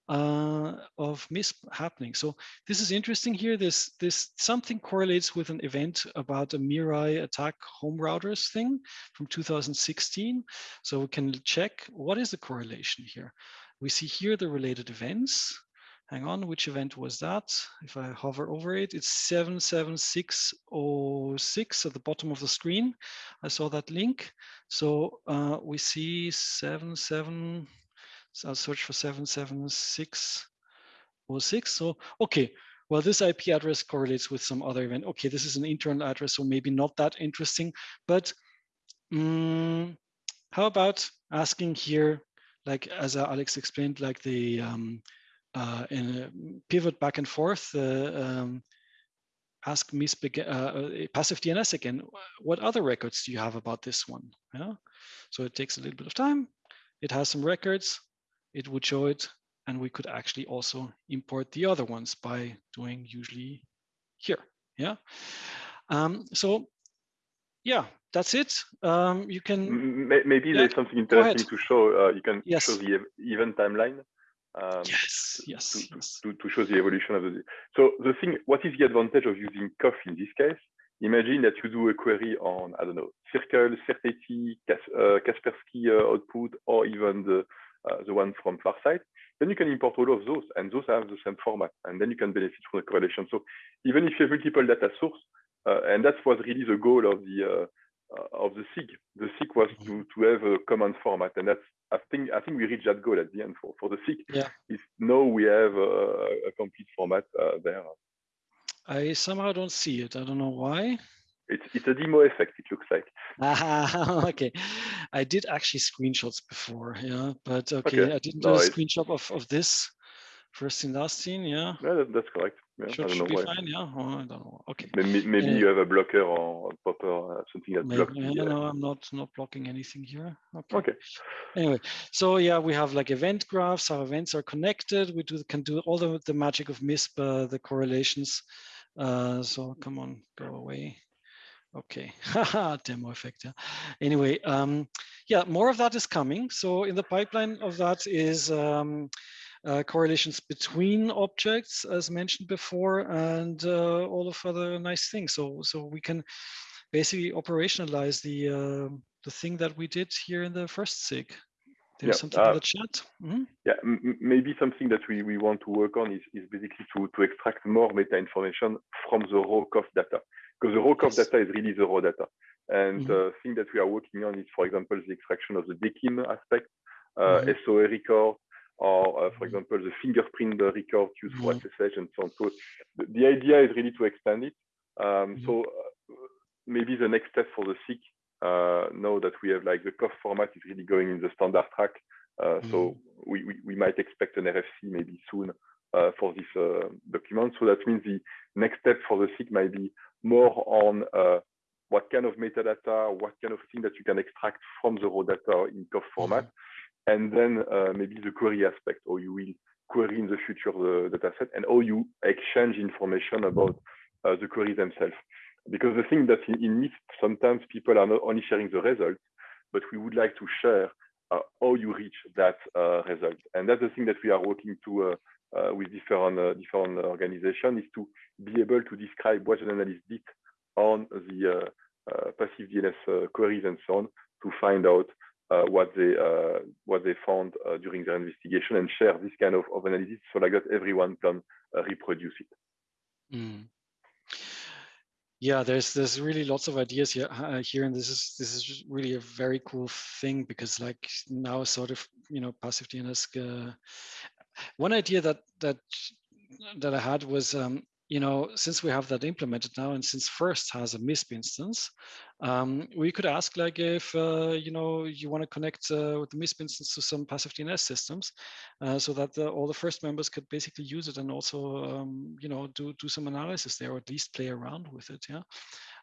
F: uh, of MISP happening. So this is interesting here. This this something correlates with an event about a Mirai attack home routers thing from 2016. So we can check what is the correlation here. We see here the related events. Hang on, which event was that? If I hover over it, it's 77606 at the bottom of the screen. I saw that link. So uh, we see 77 so I'll search for 77606. So, okay, well, this IP address correlates with some other event. Okay, this is an internal address, so maybe not that interesting, but um, how about asking here, like as Alex explained, like the um, uh, pivot back and forth, uh, um, ask MISP, uh, uh passive DNS again, what other records do you have about this one? Yeah, so it takes a little bit of time. It has some records it would show it. And we could actually also import the other ones by doing usually here. Yeah. Um, so yeah, that's it. Um, you can
G: maybe yeah. there's something interesting to show. Uh, you can
F: yes.
G: show the event timeline.
F: Um, yes, yes,
G: to,
F: yes.
G: To, to, show the evolution of the. So the thing, what is the advantage of using COF in this case? Imagine that you do a query on I don't know CIRCL, CERT.at, Kas, uh, Kaspersky uh, output, or even the the one from Farsight, then you can import all of those and those have the same format and then you can benefit from the correlation. So even if you have multiple data source, uh, and that was really the goal of the uh, uh, of the SIG. The SIG was to, mm-hmm. to have a common format, and that's I think I think we reached that goal at the end for, for the SIG.
F: Yeah.
G: Is now we have a, a complete format uh, there.
F: I somehow don't see it. I don't know why.
G: It's, it's a demo effect, it looks like.
F: Ah, okay. I did actually screenshots before, yeah, but okay, okay. I didn't do no, a screenshot of, of this first scene, last scene, yeah.
G: Yeah, that, that's correct. Yeah,
F: should, should be why. fine, yeah. Oh, I don't know. Okay.
G: Maybe, maybe you have a blocker or a popper, uh, something that maybe, blocks.
F: Yeah, the, no, I'm not not blocking anything here. Okay.
G: okay.
F: Anyway, so yeah, we have like event graphs. Our events are connected. We do can do all the the magic of MISP, uh, the correlations. Uh, so come on, go away. Okay, demo effect. Yeah. Anyway, um, yeah, more of that is coming. So in the pipeline of that is um, uh, correlations between objects, as mentioned before, and uh, all of other nice things. So so we can basically operationalize the uh, the thing that we did here in the first SIG. There's yeah, something in uh, the chat.
G: Mm -hmm. Yeah, maybe something that we, we want to work on is, is basically to, to extract more meta information from the raw COF data because the raw COF data is really the raw data. And mm -hmm. the thing that we are working on is, for example, the extraction of the DKIM aspect, uh, mm -hmm. SOA record, or uh, for
F: Mhm.
G: example, the fingerprint record used for
F: Mhm.
G: SSH and so on. So the, the idea is really to expand it. Um,
F: Mhm.
G: So uh, maybe the next step for the SIG, uh, now that we have like the COF format is really going in the standard track. Uh, So we, we, we might expect an RFC maybe soon uh, for this uh, document. So that means the next step for the SIG might be more on uh, what kind of metadata, what kind of thing that you can extract from the raw data in COF format, and then uh, maybe the query aspect, or you will query in the future the data set, and how you exchange information about uh, the queries themselves. Because the thing that in, in sometimes people are not only sharing the results, but we would like to share uh, how you reach that uh, result. And that's the thing that we are working to uh, with different uh, different organizations is to be able to describe what an analyst did on the uh, uh, passive DNS uh, queries and so on to find out what they what they found during their investigation and share this kind of, of analysis so like that everyone can reproduce it.
F: Mm. Yeah, there's there's really lots of ideas here uh, here, and this is this is really a very cool thing because like now sort of you know passive DNS. Uh, one idea that that that I had was um, you know since we have that implemented now, and since FIRST has a MISP instance, um, we could ask like if uh, you know you want to connect uh, with the MISP instance to some passive DNS systems, uh, so that the, all the FIRST members could basically use it and also um, you know do do some analysis there or at least play around with it. Yeah,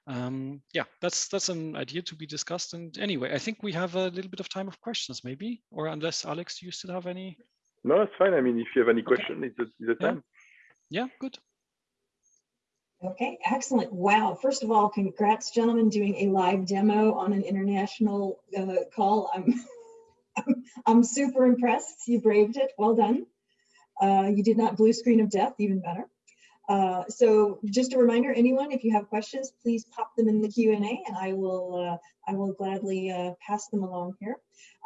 F: um, yeah, that's that's an idea to be discussed. And anyway, I think we have a little bit of time of questions, maybe, or unless Alex, do you still have any?
G: No, that's fine. I mean, if you have any
F: Okay.
G: question, it's the, it's the
F: Yeah.
G: time.
F: Yeah, good.
A: Okay, excellent. Wow. First of all, congrats, gentlemen, doing a live demo on an international uh, call. I'm, I'm, I'm super impressed. You braved it. Well done. Uh, you did not blue screen of death, even better. Uh, so just a reminder, anyone, if you have questions, please pop them in the Q&A and I will, uh, I will gladly uh, pass them along here.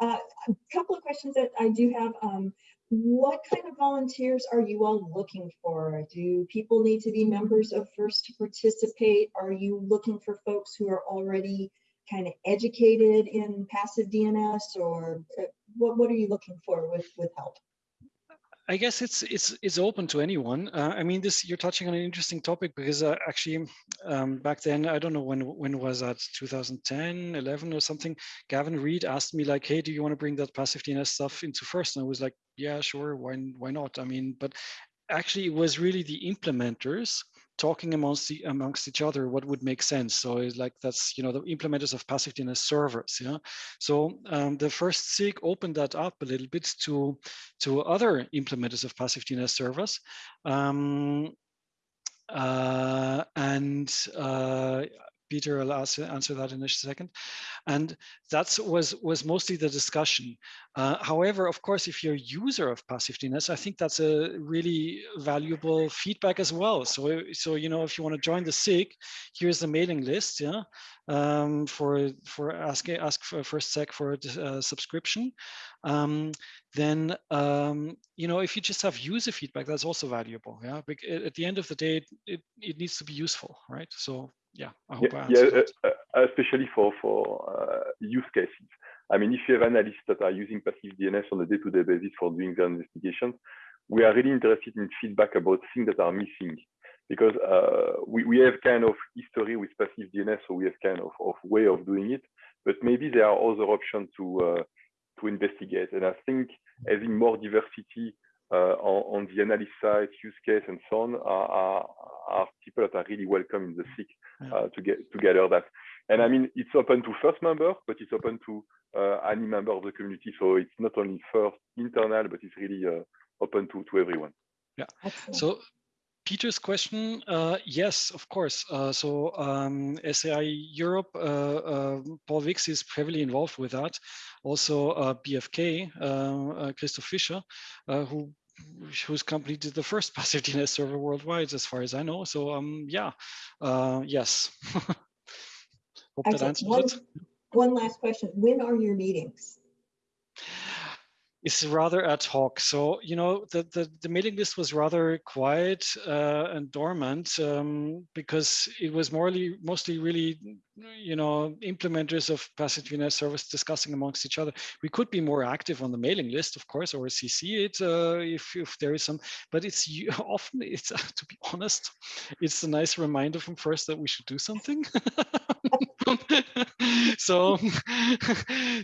A: Uh, a couple of questions that I do have. Um, what kind of volunteers are you all looking for? Do people need to be members of FIRST to participate? Are you looking for folks who are already kind of educated in passive DNS or uh, what, what are you looking for with, with help?
F: I guess it's it's it's open to anyone. Uh, I mean, this you're touching on an interesting topic because uh, actually um, back then I don't know when when was that 2010, 11 or something. Gavin Reid asked me like, "Hey, do you want to bring that passive DNS stuff into FIRST? And I was like, "Yeah, sure. Why why not?" I mean, but actually it was really the implementers talking amongst the, amongst each other what would make sense? So it's like that's you know the implementers of passive DNS servers yeah? So um, the first SIG opened that up a little bit to to other implementers of passive DNS servers. Um, uh, and uh, Peter will ask, answer that in a second. And that was, was mostly the discussion. Uh, however, of course, if you're a user of passive DNS, I think that's a really valuable feedback as well. So, so you know, if you want to join the SIG, here's the mailing list, yeah, um, for for asking ask for first sec for a uh, subscription. Um, then um, you know, if you just have user feedback, that's also valuable. Yeah, at the end of the day, it it needs to be useful, right? So yeah, I hope
G: yeah,
F: I
G: yeah uh, uh, especially for for uh, use cases. I mean, if you have analysts that are using passive DNS on a day-to-day basis for doing their investigations, we are really interested in feedback about things that are missing because uh, we, we have kind of history with passive DNS, so we have kind of, of way of doing it, but maybe there are other options to uh, to investigate. And I think having more diversity on, on, the analysis side, use case, and so on are, are, are people that are really welcome in the SIG uh, to get to gather that. And I mean, it's open to FIRST member, but it's open to uh, any member of the community. So it's not only FIRST internal, but it's really uh, open to to everyone.
F: Yeah. So Peter's question, uh, yes, of course. Uh, so um, SIE Europe, uh, uh, Paul Vixie is heavily involved with that. Also uh, BFK, uh, Christoph Fischer, who whose company did the first passive DNS server worldwide, as far as I know. So um, yeah, yes. Hope that answers
A: one,
F: it.
A: One last question. When are your meetings?
F: It's rather ad hoc. So, you know, the, the, the mailing list was rather quiet uh, and dormant um, because it was morely, mostly really you know, implementers of passive DNS service discussing amongst each other. We could be more active on the mailing list, of course, or CC it uh, if, if there is some, but it's often, it's to be honest, it's a nice reminder from FIRST that we should do something. so,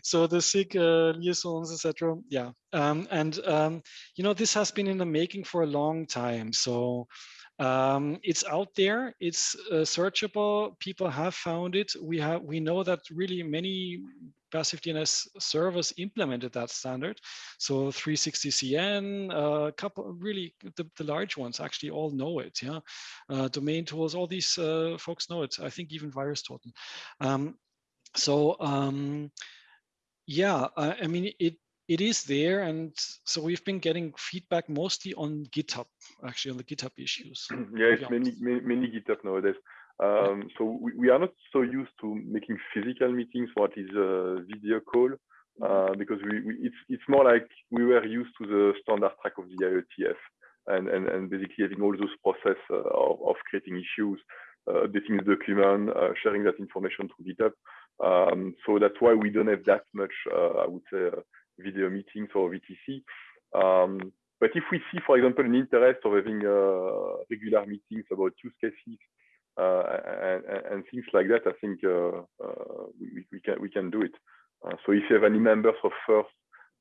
F: so the SIG uh, liaisons, etc. Yeah, um, and um, you know, this has been in the making for a long time. So um, it's out there, it's uh, searchable, people have found it. We have, we know that really many passive DNS servers implemented that standard. So 360CN, a uh, couple really the, the, large ones actually all know it. Yeah, uh, DomainTools, all these uh, folks know it. I think even VirusTotal. Um, so um, yeah, I mean it it is there. And so we've been getting feedback mostly on GitHub, actually on the GitHub issues.
G: yeah, it's many, GitHub nowadays. Um, so we, we, are not so used to making physical meetings, what is a video call, uh, because we, we, it's, it's more like we were used to the standard track of the IETF and, and, and basically having all those process uh, of, of, creating issues, uh, updating the document, uh, sharing that information to GitHub. Um, so that's why we don't have that much, uh, I would say, uh, video meetings or VTC. Um, but if we see, for example, an interest of having uh, regular meetings about use cases uh, and, and, things like that, I think uh, uh we, we, can we can do it. Uh, so if you have any members of FIRST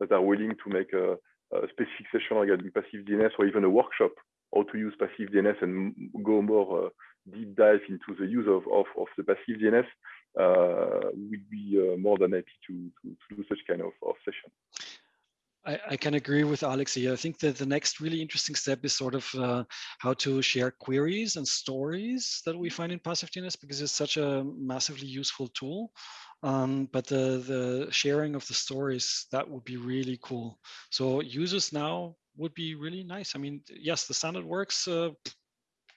G: that are willing to make a, a specific session regarding passive DNS or even a workshop how to use passive DNS and go more uh, deep dive into the use of, of, of the passive DNS, uh, we'd be uh, more than happy to, to, to, do such kind of, of session.
F: I, I, can agree with Alex here. I think that the next really interesting step is sort of uh, how to share queries and stories that we find in passive DNS because it's such a massively useful tool. Um, but the, the sharing of the stories, that would be really cool. So users now would be really nice. I mean, yes, the standard works. Uh,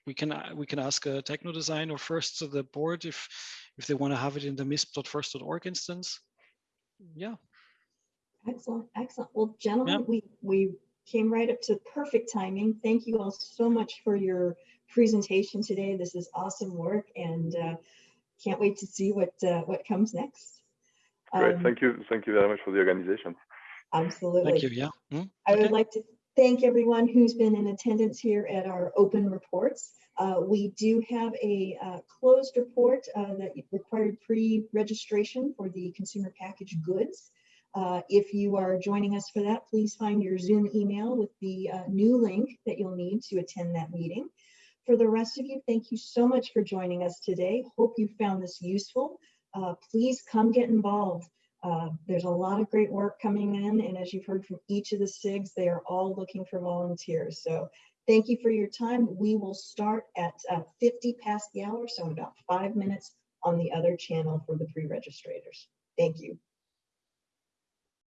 F: we can we can ask a techno design or first to the board if if they want to have it in the misp.first.org instance. Yeah.
A: Excellent, excellent. Well, gentlemen, yeah. we we came right up to perfect timing. Thank you all so much for your presentation today. This is awesome work, and uh, can't wait to see what uh, what comes next.
G: Great, um, thank you, thank you very much for the organization.
A: Absolutely.
F: Thank you. Yeah.
A: Mm, I okay. would like to thank everyone who's been in attendance here at our open reports. Uh, we do have a uh, closed report uh, that required pre-registration for the consumer packaged goods. Uh, if you are joining us for that, please find your Zoom email with the uh, new link that you'll need to attend that meeting. For the rest of you, thank you so much for joining us today. Hope you found this useful. Uh, please come get involved. Uh, there's a lot of great work coming in, and as you've heard from each of the SIGs, they are all looking for volunteers. So thank you for your time. We will start at uh, 50 past the hour, so in about five minutes on the other channel for the pre-registrators. Thank you.